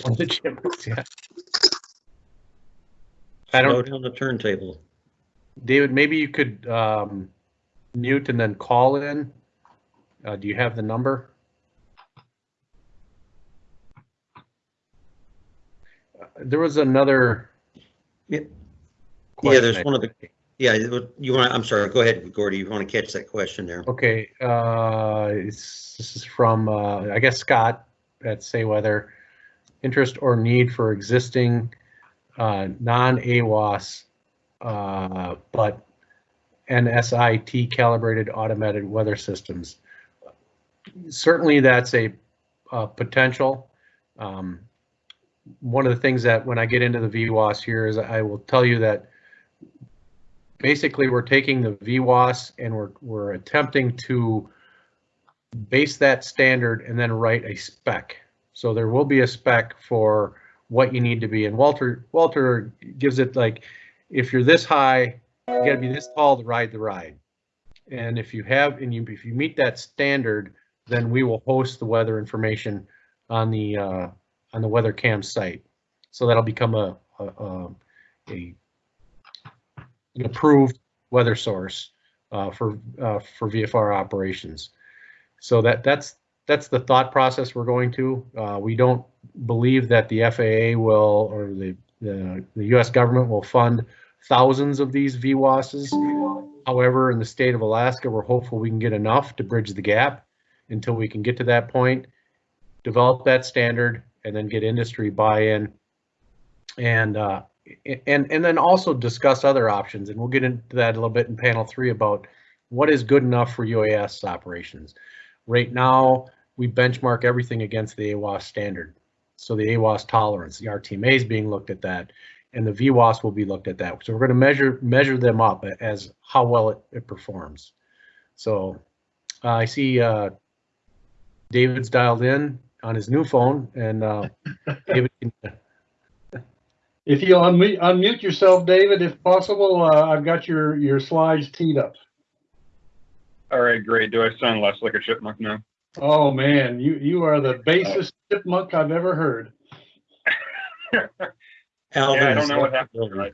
One of the chipmunks, yeah. I don't, down the turntable. David, maybe you could um, mute and then call in. Uh, Do you have the number? Uh, There was another. Yeah. Yeah, there's I- one of the, yeah, you want, I'm sorry, go ahead, Gordy, you want to catch that question there? Okay, uh, it's, this is from, uh, I guess Scott at Say Weather. Interest or need for existing, uh, non-AWOS, uh, but NIST calibrated automated weather systems. Certainly, that's a, uh, potential. Um, one of the things that when I get into the VWOS here is I will tell you that basically we're taking the VWOS and we're, we're attempting to base that standard and then write a spec. So there will be a spec for what you need to be. And Walter, Walter gives it like, if you're this high, you gotta be this tall to ride the ride. And if you have, and you, if you meet that standard, then we will host the weather information on the, uh, on the weather cam site. So that'll become a, a, a- a an approved weather source uh, for uh, for VFR operations. So that that's that's the thought process we're going to. Uh, we don't believe that the FAA will or the, the the U.S. government will fund thousands of these VWOSs. However, in the state of Alaska, we're hopeful we can get enough to bridge the gap until we can get to that point, develop that standard, and then get industry buy-in. And uh, and and then also discuss other options, and we'll get into that a little bit in panel three about what is good enough for UAS operations. Right now, we benchmark everything against the AWOS standard. So the AWOS tolerance, the RTMA is being looked at that, and the VWOS will be looked at that. So we're going to measure measure them up as how well it, it performs. So uh, I see uh, David's dialed in on his new phone, and uh, David can If you'll unmute, unmute yourself, David, if possible, uh, I've got your, your slides teed up. All right, great. Do I sound less like a chipmunk now? Oh, man, you, you are the basest chipmunk I've ever heard. Alvin yeah, I don't know what happened. building.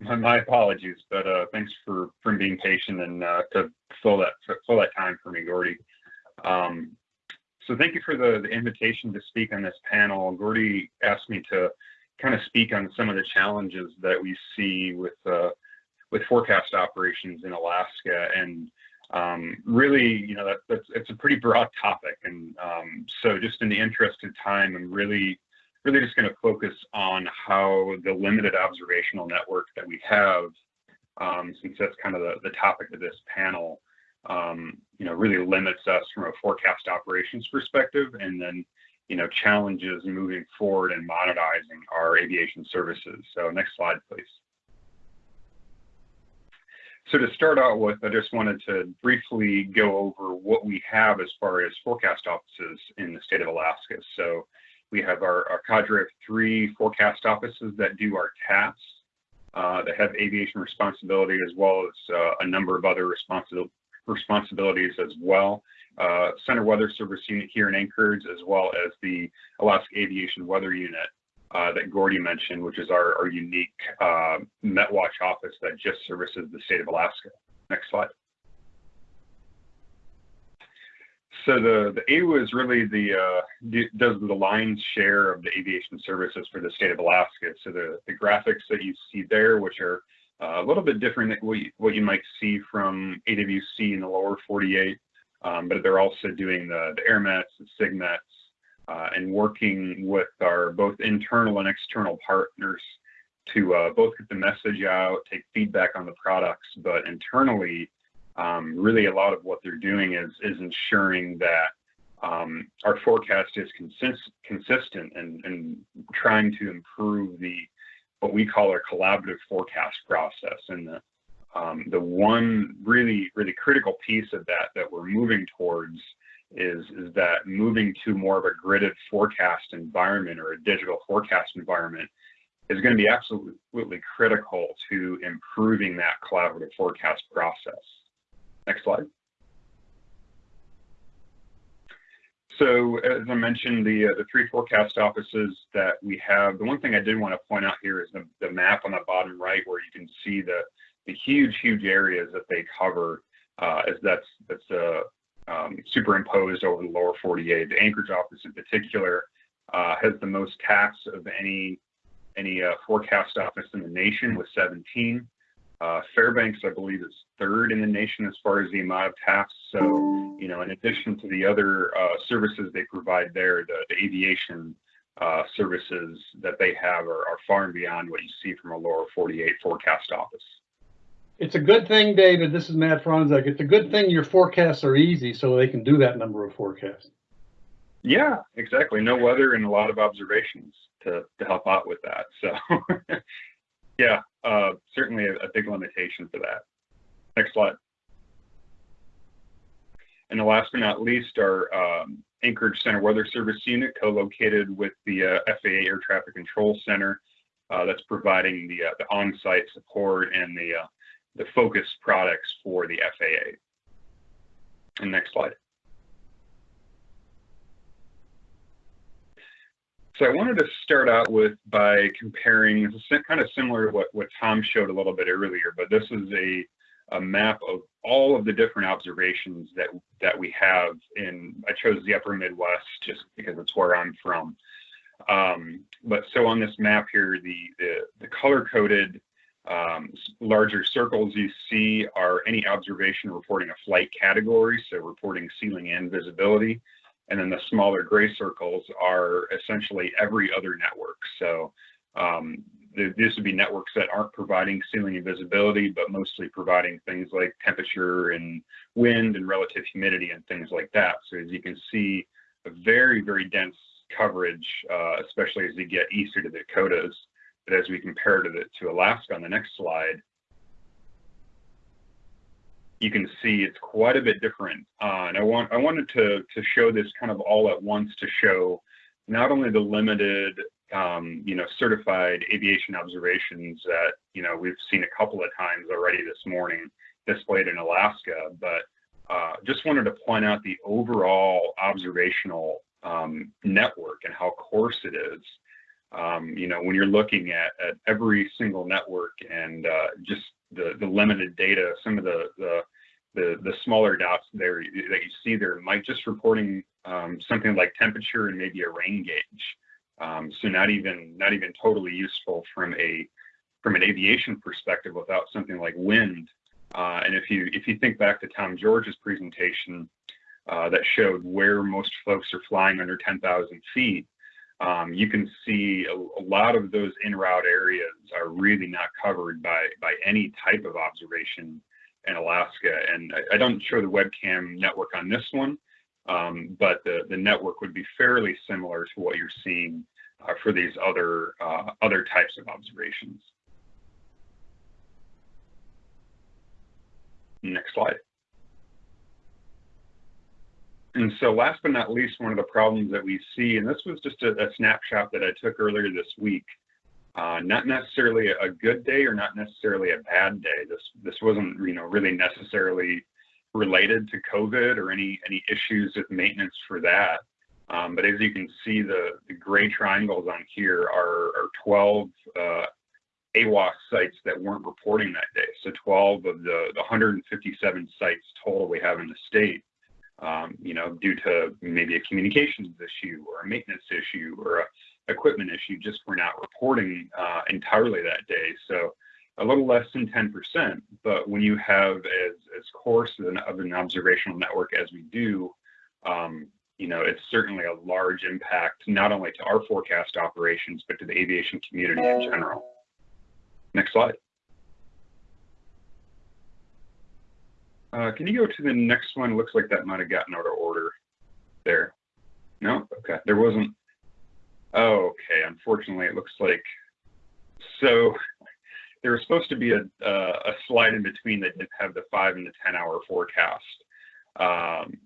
My, my apologies, but uh, thanks for for being patient and uh, to fill that fill that time for me, Gordy. Um, so thank you for the, the invitation to speak on this panel. Gordy asked me to kind of speak on some of the challenges that we see with uh, with forecast operations in Alaska, and um, really, you know, that, that's it's a pretty broad topic. And um, so, just in the interest of time, I'm really really just going to focus on how the limited observational network that we have, um, since that's kind of the, the topic of this panel, really limits us from a forecast operations perspective, and then, you know, challenges moving forward and monetizing our aviation services. So next slide, please. So to start out with, I just wanted to briefly go over what we have as far as forecast offices in the state of Alaska. So we have our, cadre of three forecast offices that do our tasks, uh, that have aviation responsibility as well as uh, a number of other responsi responsibilities as well. Uh, Center Weather Service Unit here in Anchorage, as well as the Alaska Aviation Weather Unit uh, that Gordy mentioned, which is our, our unique uh, MetWatch office that just services the state of Alaska. Next slide. So the, the AWA is really the, uh, does the lion's share of the aviation services for the state of Alaska. So the, the graphics that you see there, which are a little bit different than what you, what you might see from AWC in the lower 48, um, but they're also doing the, the AirMets, the SIGMETs, uh, and working with our both internal and external partners to uh, both get the message out, take feedback on the products, but internally, um, really a lot of what they're doing is is ensuring that um, our forecast is consist- consistent and, and trying to improve the what we call our collaborative forecast process. And the um, the one really really critical piece of that that we're moving towards is is that moving to more of a gridded forecast environment or a digital forecast environment is going to be absolutely critical to improving that collaborative forecast process. Next slide. So as I mentioned, the, uh, the three forecast offices that we have, the one thing I did want to point out here is the, the map on the bottom right where you can see the, the huge, huge areas that they cover uh, as that's, that's uh, um, superimposed over the lower 48. The Anchorage office in particular uh, has the most TAFs of any, any uh, forecast office in the nation with 17. Uh, Fairbanks, I believe, is third in the nation as far as the amount of TAFs. So, you know, in addition to the other uh, services they provide there, the, the aviation uh, services that they have are, are far and beyond what you see from a lower 48 forecast office. It's a good thing, David, this is Matt Franzak. It's a good thing your forecasts are easy so they can do that number of forecasts. Yeah, exactly. No weather and a lot of observations to, to help out with that. So, yeah, uh, certainly a, a big limitation for that. Next slide. And the last but not least, our um, Anchorage Center Weather Service Unit, co-located with the uh, FAA Air Traffic Control Center, uh, that's providing the, uh, the on-site support and the, uh, the focus products for the FAA. And next slide. So I wanted to start out with by comparing, kind of similar to what, what Tom showed a little bit earlier, but this is a, a map of all of the different observations that, that we have in, I chose the upper Midwest just because it's where I'm from. Um, but so on this map here, the, the, the color coded um, larger circles you see are any observation reporting a flight category, so reporting ceiling and visibility. And then the smaller gray circles are essentially every other network. So um, these would be networks that aren't providing ceiling visibility, but mostly providing things like temperature and wind and relative humidity and things like that. So as you can see, a very, very dense coverage, uh, especially as you get east to the Dakotas. But as we compare to, the, to Alaska on the next slide, you can see it's quite a bit different. Uh, and I want I wanted to to show this kind of all at once to show not only the limited um, you know certified aviation observations that you know we've seen a couple of times already this morning displayed in Alaska, but uh, just wanted to point out the overall observational um, network and how coarse it is. Um, you know, when you're looking at, at every single network and uh, just the, the limited data, some of the, the, the, the smaller dots there that you see there might just reporting um, something like temperature and maybe a rain gauge. Um, so not even not even totally useful from a from an aviation perspective without something like wind. Uh, and if you if you think back to Tom George's presentation uh, that showed where most folks are flying under 10,000 feet, um, you can see a, a, lot of those in route areas are really not covered by by any type of observation in Alaska. And I, I don't show the webcam network on this one, um, but the the network would be fairly similar to what you're seeing uh, for these other uh, other types of observations. Next slide. And so last but not least, one of the problems that we see, and this was just a, a snapshot that I took earlier this week, uh, not necessarily a good day or not necessarily a bad day. This this wasn't you know really necessarily related to COVID or any any issues with maintenance for that. Um, but as you can see, the, the gray triangles on here are, are 12 uh, sites that weren't reporting that day. So 12 of the, the 157 sites total we have in the state um, you know, due to maybe a communications issue or a maintenance issue or a equipment issue, just for not reporting uh, entirely that day. So a little less than 10%. But when you have as, as coarse of an observational network as we do, um, you know, it's certainly a large impact, not only to our forecast operations, but to the aviation community in general. Next slide. Uh, can you go to the next one? Looks like that might have gotten out of order there. No? Okay. There wasn't. Oh, okay. Unfortunately, it looks like. So there was supposed to be a, uh, a slide in between that didn't have the five and the 10 hour forecast. Um,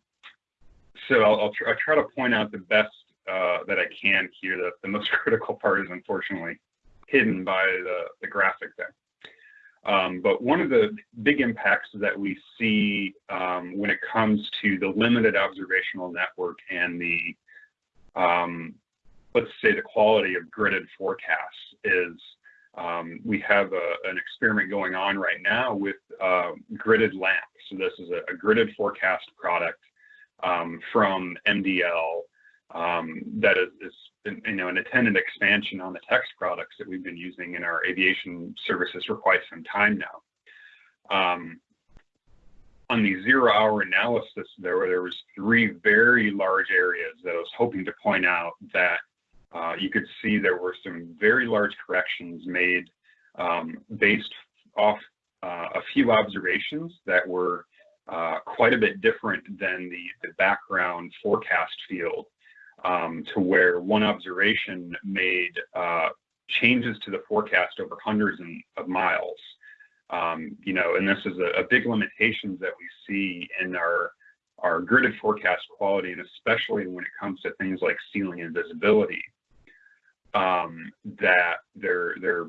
so I'll, I'll, tr I'll, try to point out the best uh, that I can here. The, the most critical part is unfortunately hidden by the, the graphic there. Um, but one of the big impacts that we see um, when it comes to the limited observational network and the, um, let's say, the quality of gridded forecasts is um, we have a, an experiment going on right now with uh, gridded lamps. So this is a, a gridded forecast product um, from MDL that is, is, you know, an intended expansion on the text products that we've been using in our aviation services for quite some time now. Um, on the zero hour analysis, there was three very large areas that I was hoping to point out that uh, you could see there were some very large corrections made um, based off uh, a few observations that were uh, quite a bit different than the background forecast field um, to where one observation made uh, changes to the forecast over hundreds of miles. Um, you know, and this is a, a big limitation that we see in our our gridded forecast quality, and especially when it comes to things like ceiling and visibility, um, that they're they're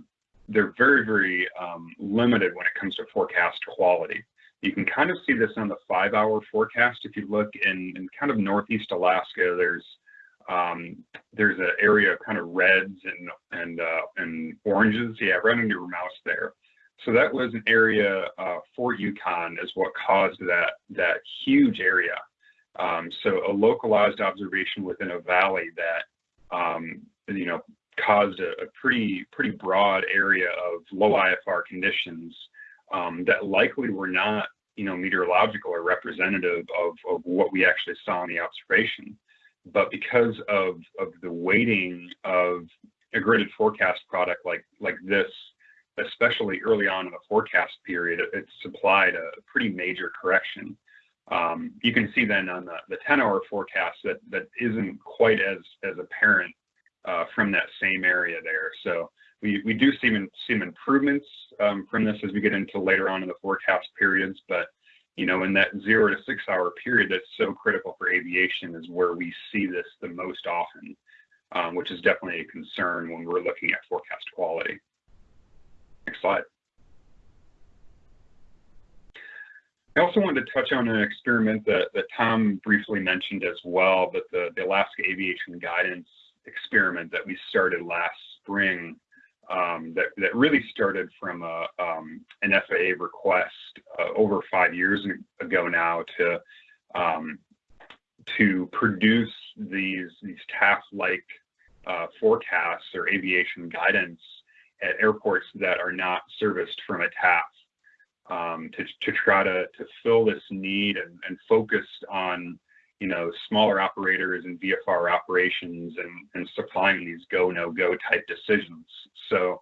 they're very very um, limited when it comes to forecast quality. You can kind of see this on the five-hour forecast. If you look in, in kind of northeast Alaska, there's um, there's an area of kind of reds and and uh, and oranges. Yeah, right under your mouse there. So that was an area uh, Fort Yukon is what caused that that huge area. Um, so a localized observation within a valley that um, you know caused a, a, pretty pretty broad area of low IFR conditions um, that likely were not you know meteorological or representative of, of what we actually saw in the observation but because of of the weighting of a gridded forecast product like like this, especially early on in the forecast period, it, it supplied a pretty major correction. Um, you can see then on the, the 10-hour forecast that that isn't quite as as apparent uh, from that same area there. So we, we do see, see some improvements um, from this as we get into later on in the forecast periods, but you know, in that zero to six hour period that's so critical for aviation is where we see this the most often, um, which is definitely a concern when we're looking at forecast quality. Next slide. I also wanted to touch on an experiment that, that Tom briefly mentioned as well, but the, the Alaska Aviation Guidance experiment that we started last spring um, that, that really started from a, um, an FAA request uh, over five years ago now to um, to produce these these TAF-like uh, forecasts or aviation guidance at airports that are not serviced from a TAF um, to, to try to, to fill this need and, and focused on you know, smaller operators and VFR operations and, and supplying these go, no go type decisions. So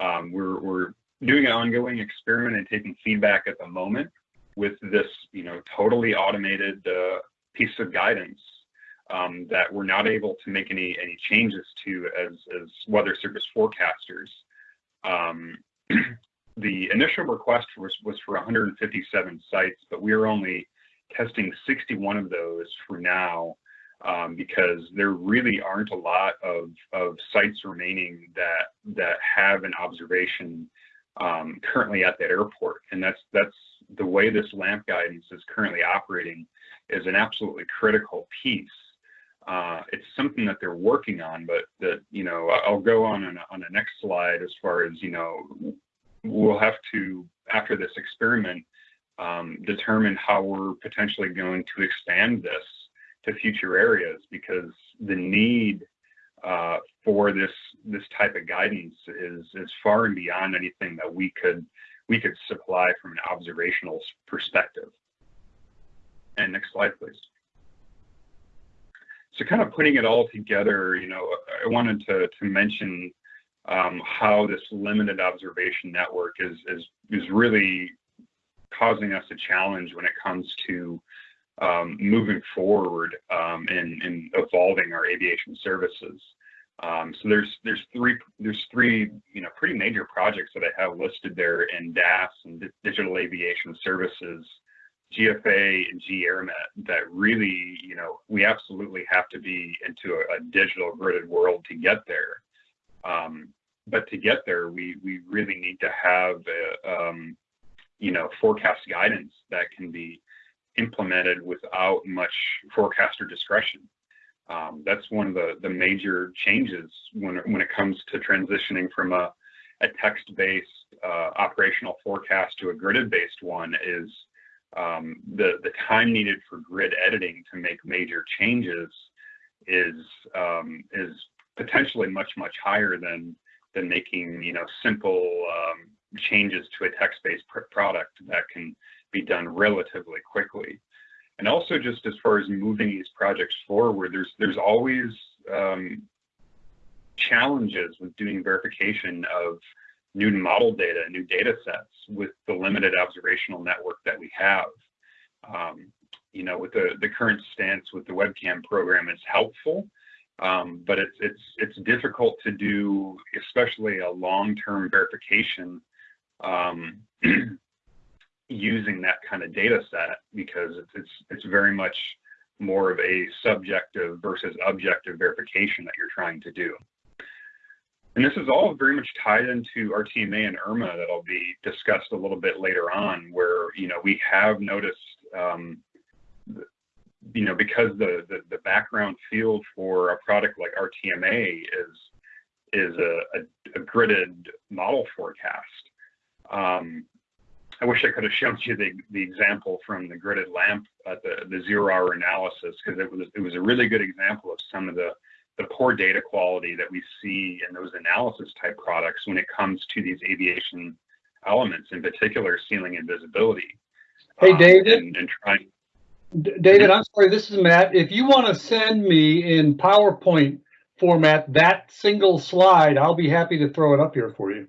um, we're, we're doing an ongoing experiment and taking feedback at the moment with this, you know, totally automated uh, piece of guidance um, that we're not able to make any, any changes to as, as weather service forecasters. Um, the initial request was, was for 157 sites, but we are only testing 61 of those for now um, because there really aren't a lot of, of sites remaining that that have an observation um, currently at that airport. And that's that's the way this LAMP guidance is currently operating is an absolutely critical piece. Uh, it's something that they're working on, but that you know I'll go on on, on the next slide as far as you know we'll have to after this experiment um, determine how we're potentially going to expand this to future areas because the need uh, for this this type of guidance is is far and beyond anything that we could we could supply from an observational perspective. And next slide, please. So kind of putting it all together, you know, I wanted to, to mention um, how this limited observation network is, is, is really causing us a challenge when it comes to um, moving forward um, and, and, evolving our aviation services. Um, so there's there's three there's three you know pretty major projects that I have listed there in DAS and Digital Aviation Services, GFA and GAirMet that really you know we absolutely have to be into a, a digital gridded world to get there. Um, but to get there, we we really need to have a, um, you know forecast guidance that can be implemented without much forecaster discretion. Um, that's one of the the major changes when when it comes to transitioning from a a text-based uh, operational forecast to a gridded-based one is um, the the time needed for grid editing to make major changes is um, is potentially much much higher than than making you know simple um, changes to a text-based pr- product that can be done relatively quickly. And also just as far as moving these projects forward, there's there's always um, challenges with doing verification of new model data, new data sets with the limited observational network that we have. Um, you know, with the, the current stance with the webcam program, it's helpful, um, but it's it's it's difficult to do, especially a long-term verification um, using that kind of data set because it's it's it's very much more of a subjective versus objective verification that you're trying to do. And this is all very much tied into RTMA and URMA that'll be discussed a little bit later on, where you know we have noticed, um, you know, because the, the, the background field for a product like RTMA is is a, a, a gridded model forecast. Um, I wish I could have shown you the, the example from the gridded lamp at the, the zero hour analysis because it was it was a really good example of some of the the poor data quality that we see in those analysis type products when it comes to these aviation elements, in particular ceiling and visibility. Hey, um, David? and, and trying. D- David, I'm sorry, this is Matt. If you want to send me in PowerPoint format that single slide, I'll be happy to throw it up here for you.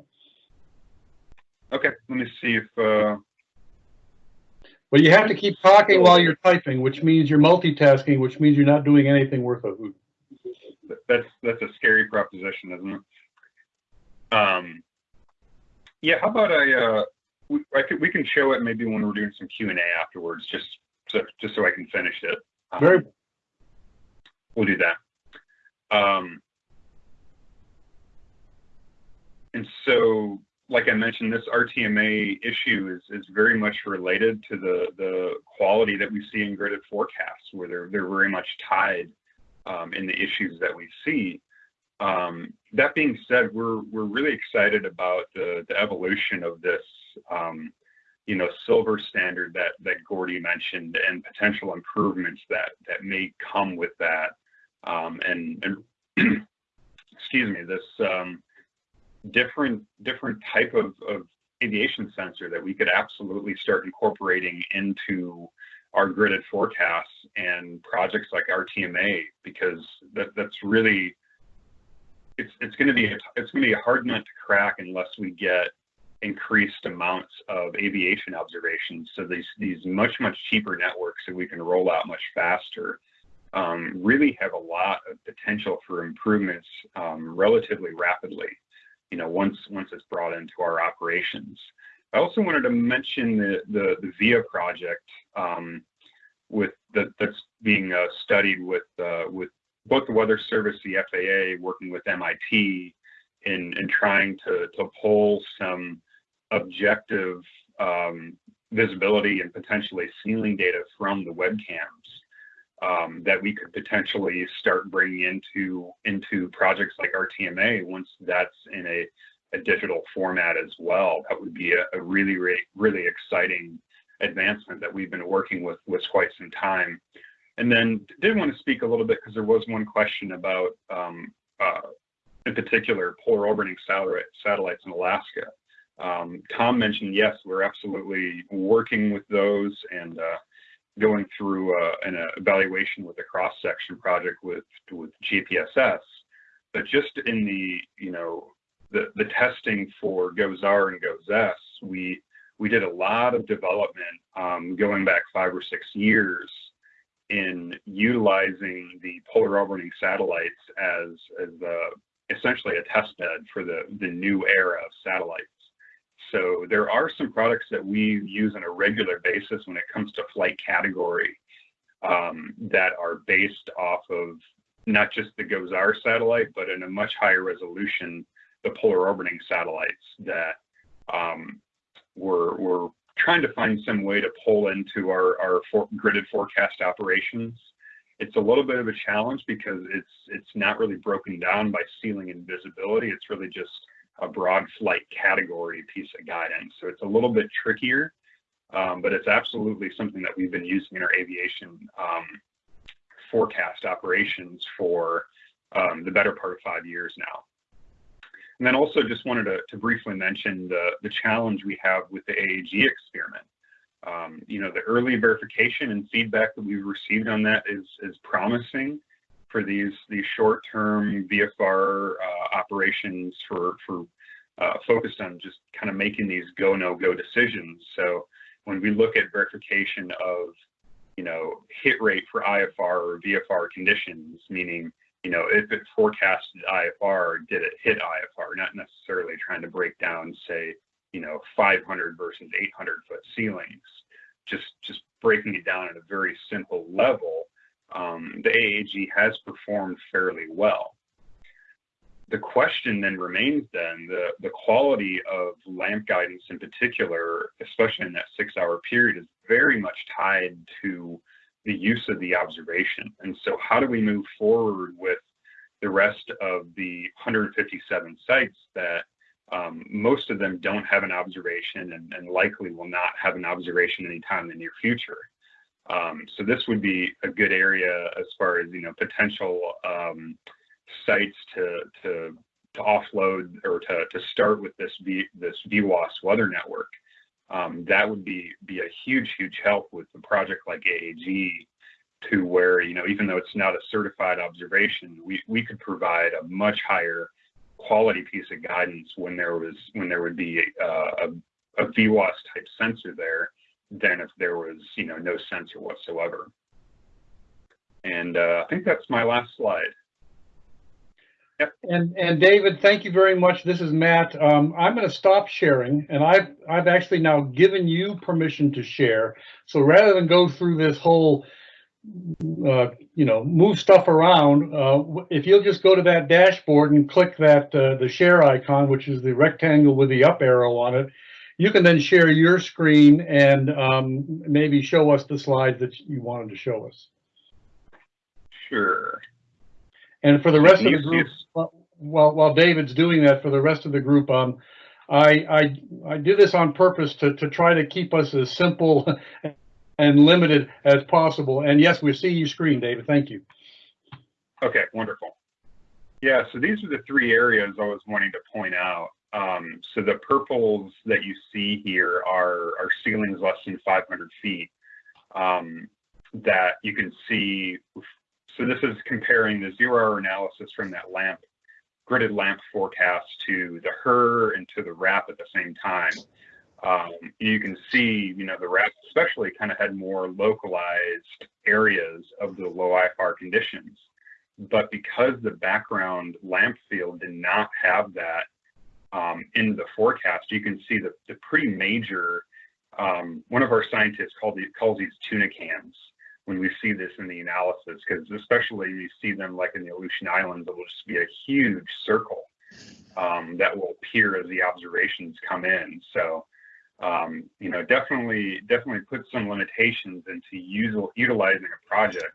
Okay, let me see if. Uh, But you have to keep talking while you're typing, which means you're multitasking, which means you're not doing anything worth a hoot. that's that's a scary proposition, isn't it? Um, yeah, how about I, uh, we, I could, we can show it maybe when we're doing some Q and A afterwards, just so just so I can finish it. Um, Very, we'll do that. Um, and so, like I mentioned, this RTMA issue is, is very much related to the, the quality that we see in gridded forecasts, where they're, they're very much tied um, in the issues that we see. Um, that being said, we're, we're really excited about the, the evolution of this, um, you know, silver standard that, that Gordy mentioned and potential improvements that, that may come with that. Um, and, and excuse me, this um, different different type of, of aviation sensor that we could absolutely start incorporating into our gridded forecasts and projects like RTMA because that, that's really it's it's going to be it's going to be a hard nut to crack unless we get increased amounts of aviation observations. So these these much much cheaper networks that we can roll out much faster um, really have a lot of potential for improvements um, relatively rapidly. You know, once once it's brought into our operations. I also wanted to mention the the, the VIA project um, with that that's being uh, studied with uh, with both the Weather Service, the FAA, working with MIT in in trying to to pull some objective um, visibility and potentially ceiling data from the webcams um, that we could potentially start bringing into into projects like RTMA once that's in a, a digital format as well. That would be a, a really, really, really exciting advancement that we've been working with with quite some time. And then did want to speak a little bit because there was one question about, um, uh, in particular, polar orbiting satellites in Alaska. Um, Tom mentioned, yes, we're absolutely working with those and uh, going through uh, an uh, evaluation with a cross section project with with JPSS. But just in the you know the the testing for GOES-R and GOES-S, we we did a lot of development um, going back five or six years in utilizing the polar orbiting satellites as as essentially a test bed for the the new era of satellites. So there are some products that we use on a regular basis when it comes to flight category um, that are based off of not just the GOES-R satellite, but in a much higher resolution the polar orbiting satellites that um, we're, we're trying to find some way to pull into our, our for, gridded forecast operations. It's a little bit of a challenge because it's it's not really broken down by ceiling and visibility. It's really just a broad flight category piece of guidance. So it's a little bit trickier, um, but it's absolutely something that we've been using in our aviation um, forecast operations for um, the better part of five years now. And then also just wanted to, to briefly mention the, the challenge we have with the AAG experiment. Um, you know, the early verification and feedback that we've received on that is, is promising for these, these short-term VFR uh, operations for, for uh, focused on just kind of making these go, no go decisions. So when we look at verification of, you know, hit rate for IFR or VFR conditions, meaning you know, if it forecasted IFR, did it hit IFR? Not necessarily trying to break down, say, you know, 500 versus 800 foot ceilings. Just just breaking it down at a very simple level. Um, the AAG has performed fairly well. The question then remains then the, the quality of LAMP guidance in particular, especially in that six hour period, is very much tied to the use of the observation. And so how do we move forward with the rest of the 157 sites that um, most of them don't have an observation and, and, likely will not have an observation anytime in the near future. Um, so this would be a good area as far as you know potential um, sites to, to to offload or to, to start with this VWOS weather network. Um, that would be be a huge huge help with a project like AAG to where you know even though it's not a certified observation we we could provide a much higher quality piece of guidance when there was when there would be uh, a, a VWOS type sensor there than if there was you know no sensor whatsoever and uh, I think that's my last slide Yep. And and David, thank you very much. This is Matt. Um, I'm going to stop sharing, and I've I've actually now given you permission to share. So rather than go through this whole, uh, you know, move stuff around, uh, if you'll just go to that dashboard and click that uh, the share icon, which is the rectangle with the up arrow on it, you can then share your screen and um, maybe show us the slides that you wanted to show us. Sure. And for the rest of the group, while while David's doing that, for the rest of the group, um, I I I do this on purpose to to try to keep us as simple and limited as possible. And yes, we see your screen, David. Thank you. Okay, wonderful. Yeah, so these are the three areas I was wanting to point out. Um, so the purples that you see here are, are ceilings less than 500 feet um, that you can see so this is comparing the zero hour analysis from that lamp, gridded lamp forecast to the HRRR and to the RAP at the same time. Um, you can see, you know, the RAP especially kind of had more localized areas of the low IFR conditions. But because the background lamp field did not have that um, in the forecast, you can see the, the pretty major, um, one of our scientists called the, calls these tuna cans when we see this in the analysis, because especially you see them like in the Aleutian Islands, it will just be a huge circle um, that will appear as the observations come in. So, um, you know, definitely, definitely put some limitations into use, utilizing a project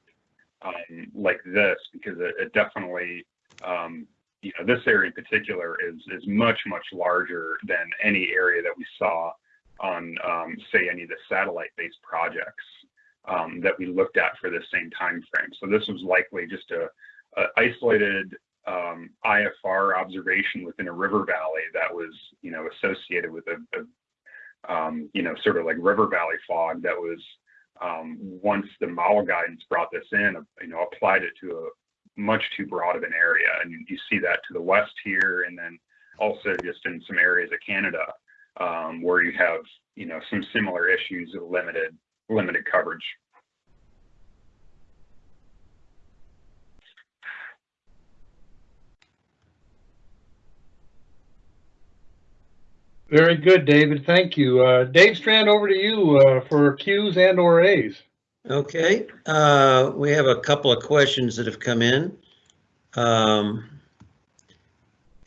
um, like this, because it, it definitely, um, you know, this area in particular is is much much larger than any area that we saw on, um, say, any of the satellite-based projects um, that we looked at for the same time frame. So this was likely just a, a isolated um, IFR observation within a river valley that was, you know, associated with a, a um, you know, sort of like river valley fog that was um, once the model guidance brought this in, you know, applied it to a much too broad of an area. And you, see that to the west here, and then also just in some areas of Canada um, where you have, you know, some similar issues of limited limited coverage. Very good, David. Thank you. Uh, Dave Strand, over to you uh, for Qs and or As. Okay, uh, we have a couple of questions that have come in. Um,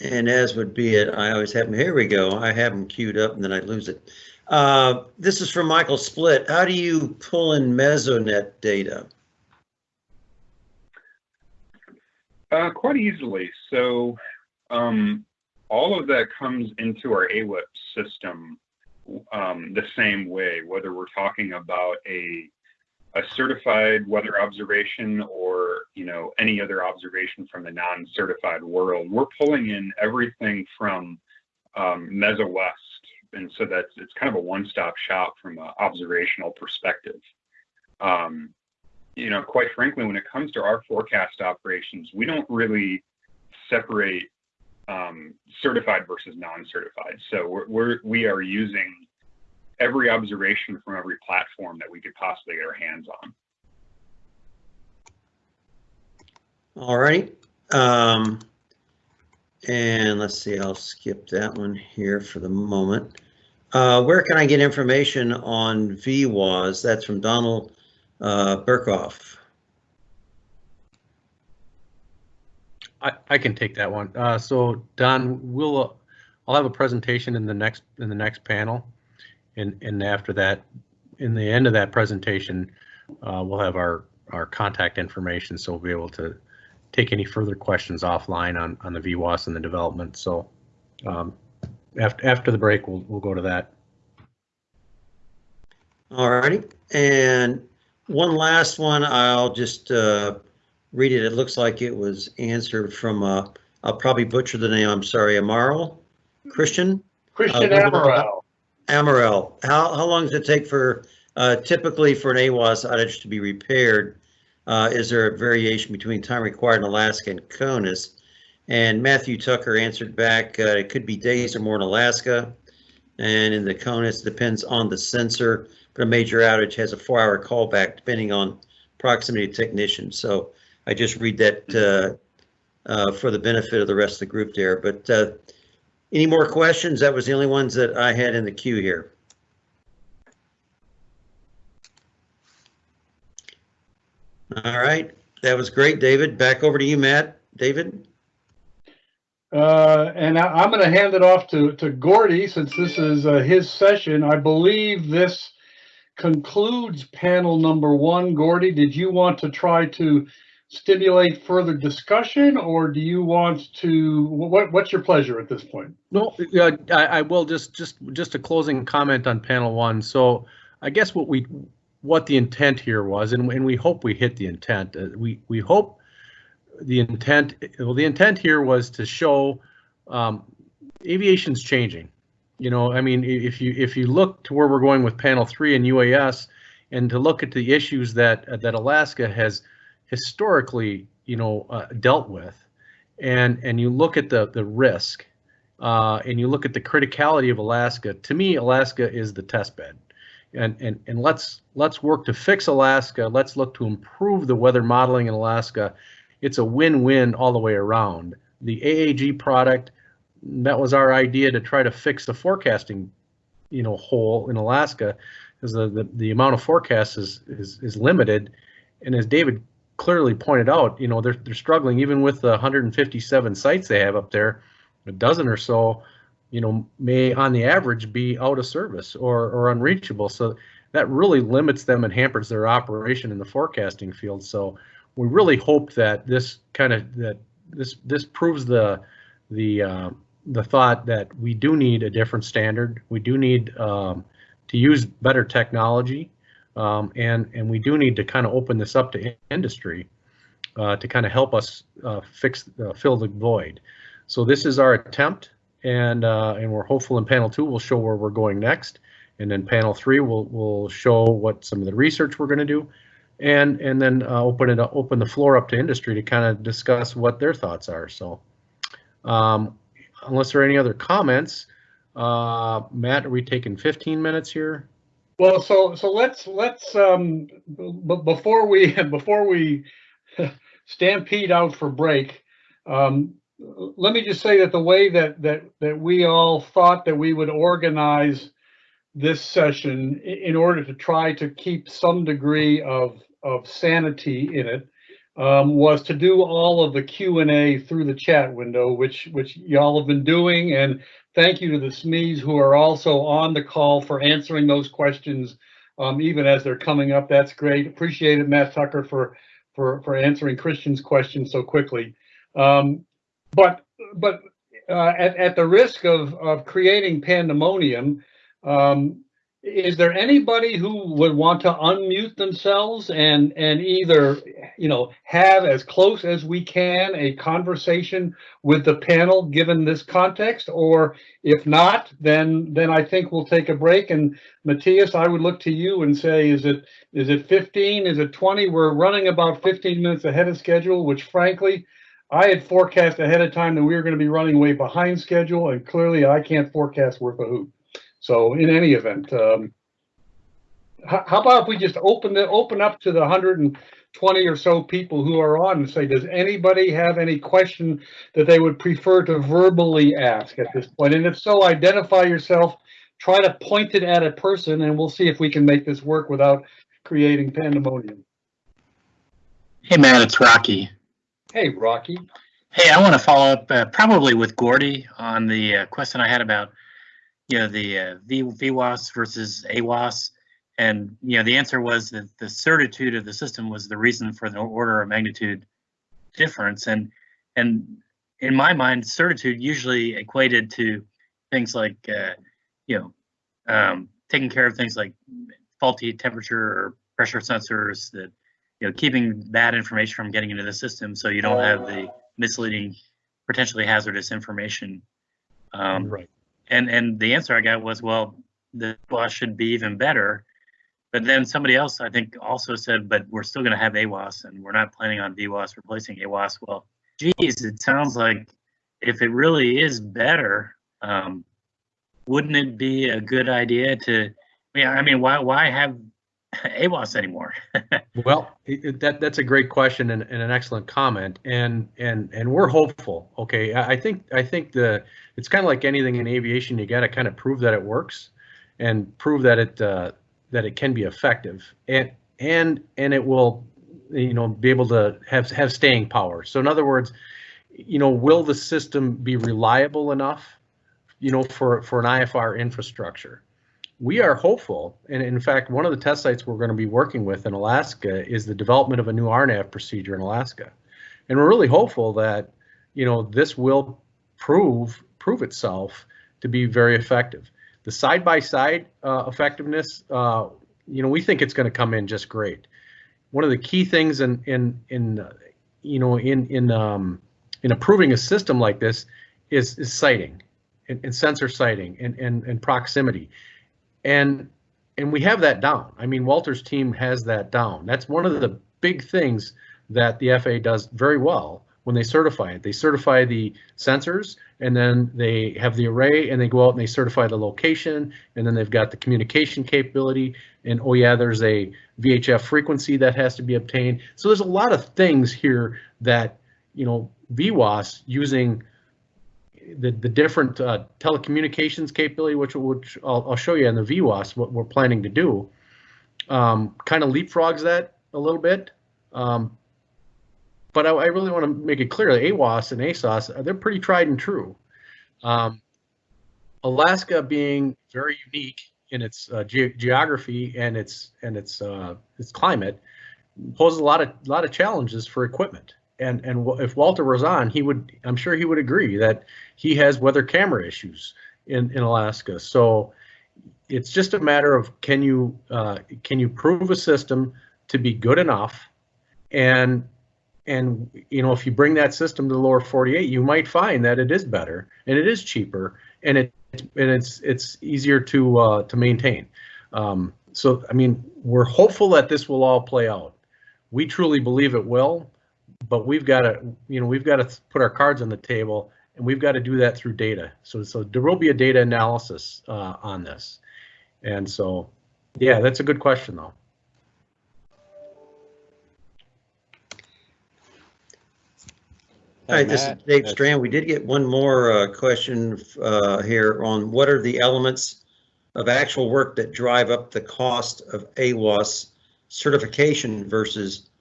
And as would be it, I always have them, here we go, I have them queued up and then I lose it. Uh, This is from Michael Split. How do you pull in Mesonet data? Uh, quite easily. So, um, all of that comes into our AWIP system um, the same way, whether we're talking about a a certified weather observation or you know any other observation from the non-certified world. We're pulling in everything from um, MesoWest, and so that's it's kind of a one-stop shop from an observational perspective. Um, you know, quite frankly, when it comes to our forecast operations, we don't really separate um, certified versus non-certified. So we're, we're we are using every observation from every platform that we could possibly get our hands on. All right. Um, and let's see, I'll skip that one here for the moment. Uh, where can I get information on VWOS? That's from Donald uh, Burkhoff. I, I can take that one. Uh, so Don, we'll, uh, I'll have a presentation in the next, in the next panel. And, and after that, in the end of that presentation, uh, we'll have our, our contact information. So we'll be able to take any further questions offline on, on the VWOS and the development. So um, after, after the break, we'll, we'll go to that. All righty. And one last one, I'll just uh, read it. It looks like it was answered from, uh, I'll probably butcher the name, I'm sorry, Amaral? Christian? Christian Uh, Amaral. Amaral, how, how long does it take for, uh, typically for an AWOS outage to be repaired? Uh, is there a variation between time required in Alaska and CONUS? And Matthew Tucker answered back, uh, it could be days or more in Alaska. And in the CONUS, depends on the sensor, but a major outage has a four-hour callback depending on proximity to technician. So I just read that, uh, uh, for the benefit of the rest of the group there, but, uh, any more questions? That was the only ones that I had in the queue here. All right, that was great, David. Back over to you, Matt. David? Uh, and I, I'm going to hand it off to, to Gordy since this is uh, his session. I believe this concludes panel number one. Gordy, did you want to try to stimulate further discussion or do you want to, what, what's your pleasure at this point? No, yeah, I, I will just, just, just a closing comment on panel one. So I guess what we, what the intent here was, and, and we hope we hit the intent. Uh, we, we hope the intent, well, the intent here was to show um, aviation's changing. You know, I mean, if you, if you look to where we're going with panel three and UAS and to look at the issues that, that Alaska has historically, you know, uh, dealt with, and and you look at the the risk, uh, and you look at the criticality of Alaska. To me, Alaska is the test bed, and and and let's let's work to fix Alaska. Let's look to improve the weather modeling in Alaska. It's a win-win all the way around. The AAG product, that was our idea to try to fix the forecasting, you know, hole in Alaska, because the, the the amount of forecasts is is is limited, and as David clearly pointed out, you know, they're, they're struggling even with the 157 sites they have up there, a dozen or so, you know, may on the average be out of service or, or unreachable. So that really limits them and hampers their operation in the forecasting field. So we really hope that this kind of, that this, this proves the, the, uh, the thought that we do need a different standard. We do need um, to use better technology um, and and we do need to kind of open this up to industry uh, to kind of help us uh, fix uh, fill the void. So this is our attempt, and uh, and we're hopeful in panel two we'll show where we're going next, and then panel three will will show what some of the research we're going to do, and and then uh, open it up, open the floor up to industry to kind of discuss what their thoughts are. So, um, unless there are any other comments, uh, Matt, are we taking 15 minutes here? Well, so so let's let's um before we before we stampede out for break, um, let me just say that the way that that that we all thought that we would organize this session in order to try to keep some degree of of sanity in it um, was to do all of the Q and A through the chat window, which, which y'all have been doing. And thank you to the SMEs who are also on the call for answering those questions, um, even as they're coming up. That's great. Appreciate it, Matt Tucker, for, for, for answering Christian's questions so quickly. Um, but, but, uh, at, at the risk of, of creating pandemonium, um, is there anybody who would want to unmute themselves and, and either, you know, have as close as we can a conversation with the panel, given this context? Or if not, then, then I think we'll take a break. And Matthias, I would look to you and say, is it, is it 15? Is it 20? We're running about 15 minutes ahead of schedule, which frankly, I had forecast ahead of time that we were going to be running way behind schedule, and clearly I can't forecast worth a hoot. So in any event, um, how, about if we just open the, open up to the hundred and twenty or so people who are on and say, does anybody have any question that they would prefer to verbally ask at this point? And if so, identify yourself, try to point it at a person, and we'll see if we can make this work without creating pandemonium. Hey, Matt, it's Rocky. Hey, Rocky. Hey, I want to follow up uh, probably with Gordy on the uh, question I had about, you know, the uh, v, VWOS versus AWOS. And, you know, the answer was that the certitude of the system was the reason for the order of magnitude difference. And, and in my mind, certitude usually equated to things like, uh, you know, um, taking care of things like faulty temperature or pressure sensors that, you know, keeping bad information from getting into the system so you don't have the misleading, potentially hazardous information. Um, Right. And and the answer I got was, well, the WAS should be even better. But then somebody else, I think, also said, but we're still going to have AWOS, and we're not planning on VWOS replacing AWOS. Well, geez, it sounds like if it really is better, um, wouldn't it be a good idea to? Yeah, I mean, why why have AWOS anymore? Well, that, that's a great question and, and an excellent comment. And, and, and we're hopeful. Okay. I, I think, I think the, it's kind of like anything in aviation, you got to kind of prove that it works and prove that it, uh, that it can be effective and, and, and it will, you know, be able to have, have staying power. So in other words, you know, will the system be reliable enough, you know, for, for an IFR infrastructure? We are hopeful, and in fact, one of the test sites we're going to be working with in Alaska is the development of a new RNAV procedure in Alaska, and we're really hopeful that you know this will prove prove itself to be very effective. The side by side effectiveness, uh, you know, we think it's going to come in just great. One of the key things in in in uh, you know in in um, in approving a system like this is is siting and, and sensor siting and, and and proximity and and we have that down. I mean, Walter's team has that down. That's one of the big things that the FAA does very well when they certify it. They certify the sensors, and then they have the array, and they go out and they certify the location, and then they've got the communication capability. And oh yeah, there's a VHF frequency that has to be obtained. So there's a lot of things here that you know VWOS using the, the different uh, telecommunications capability, which, which I'll, I'll, show you in the VWOS, what we're planning to do, um, kind of leapfrogs that a little bit. Um, but I, I, really want to make it clear that AWOS and ASOS, they're pretty tried and true. Um, Alaska being very unique in its uh, ge geography and its and its uh, its climate poses a lot of lot of challenges for equipment and and if Walter was on, he would I'm sure he would agree that he has weather camera issues in in Alaska. So it's just a matter of can you uh, can you prove a system to be good enough, and and you know if you bring that system to the lower 48, you might find that it is better and it is cheaper and it and it's it's easier to uh, to maintain. Um, so I mean we're hopeful that this will all play out. We truly believe it will but we've got to, you know, we've got to put our cards on the table, and we've got to do that through data. So, so there will be a data analysis uh, on this, and so, yeah, that's a good question, though. All right, this is Dave Strand. We did get one more uh, question uh, here on what are the elements of actual work that drive up the cost of AWOS certification versus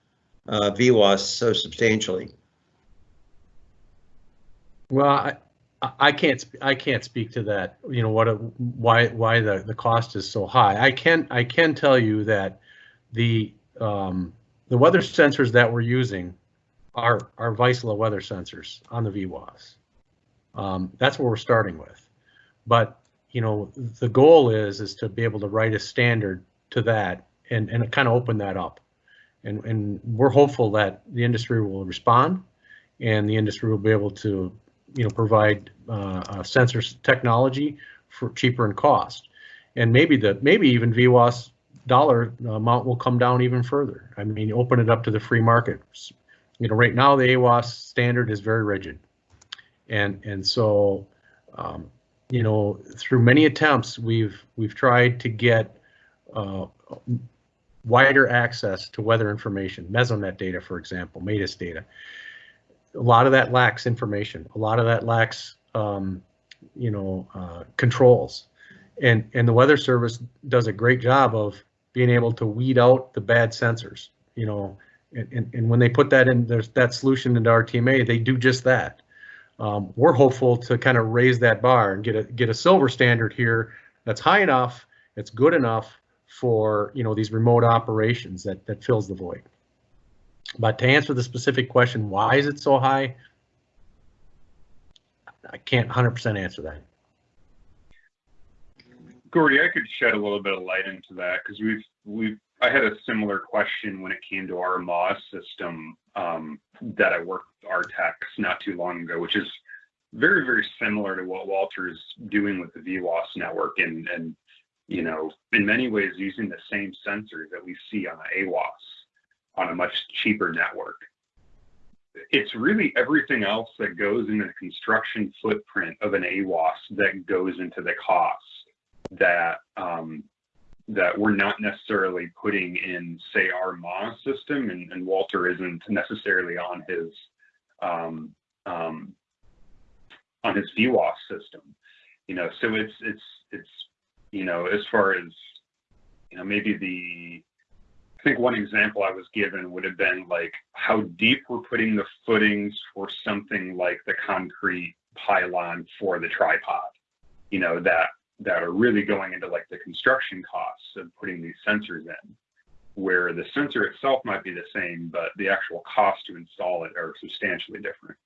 uh, VWOS so substantially. Well, I, I- can't, I can't speak to that, you know, what, why, why the, the cost is so high. I can, I can tell you that the, um, the weather sensors that we're using are, are Vaisala weather sensors on the VWOS. Um, that's what we're starting with. But, you know, the goal is, is to be able to write a standard to that and, and kind of open that up. And, and we're hopeful that the industry will respond and the industry will be able to, you know, provide uh, uh, sensors technology for cheaper in cost. And maybe the, maybe even VWOS dollar amount will come down even further. I mean, open it up to the free market. You know, right now the AWOS standard is very rigid. And, and so, um, you know, through many attempts, we've, we've tried to get uh, wider access to weather information, Mesonet data, for example, MADIS data. A lot of that lacks information. A lot of that lacks, um, you know, uh, controls. And, and the Weather Service does a great job of being able to weed out the bad sensors, you know, and, and, and when they put that in, there's that solution into RTMA, they do just that. Um, we're hopeful to kind of raise that bar and get a, get a silver standard here that's high enough, it's good enough for, you know, these remote operations that, that fills the void. But to answer the specific question, why is it so high? I can't 100% answer that. Gordy, I could shed a little bit of light into that because we've we've I had a similar question when it came to our MOS system um, that I worked with Artex not too long ago, which is very very similar to what Walter's doing with the VWOS network and and you know in many ways using the same sensors that we see on the AWOS on a much cheaper network. It's really everything else that goes in the construction footprint of an AWOS that goes into the cost that um, that we're not necessarily putting in, say, our MOS system, and, and Walter isn't necessarily on his um, um, on his VWOS system. You know, so it's it's it's you know as far as you know maybe the I think one example I was given would have been like how deep we're putting the footings for something like the concrete pylon for the tripod. You know that that are really going into like the construction costs of putting these sensors in, where the sensor itself might be the same, but the actual cost to install it are substantially different.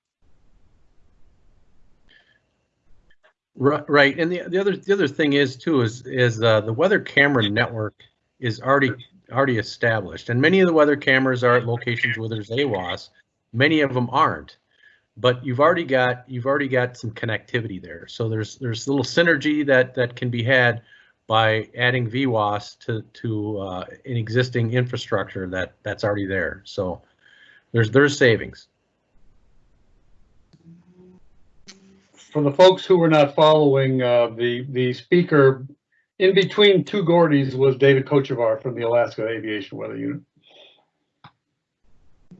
Right, and the, the other, the other thing is too, is, is uh, the weather camera network is already, already established. And many of the weather cameras are at locations where there's AWOS, many of them aren't. But you've already got, you've already got some connectivity there. So there's, there's a little synergy that, that can be had by adding VWOS to, to uh, an existing infrastructure that, that's already there. So there's, there's savings. For the folks who were not following, uh, the, the speaker in between two Gordys was David Kochevar from the Alaska Aviation Weather Unit.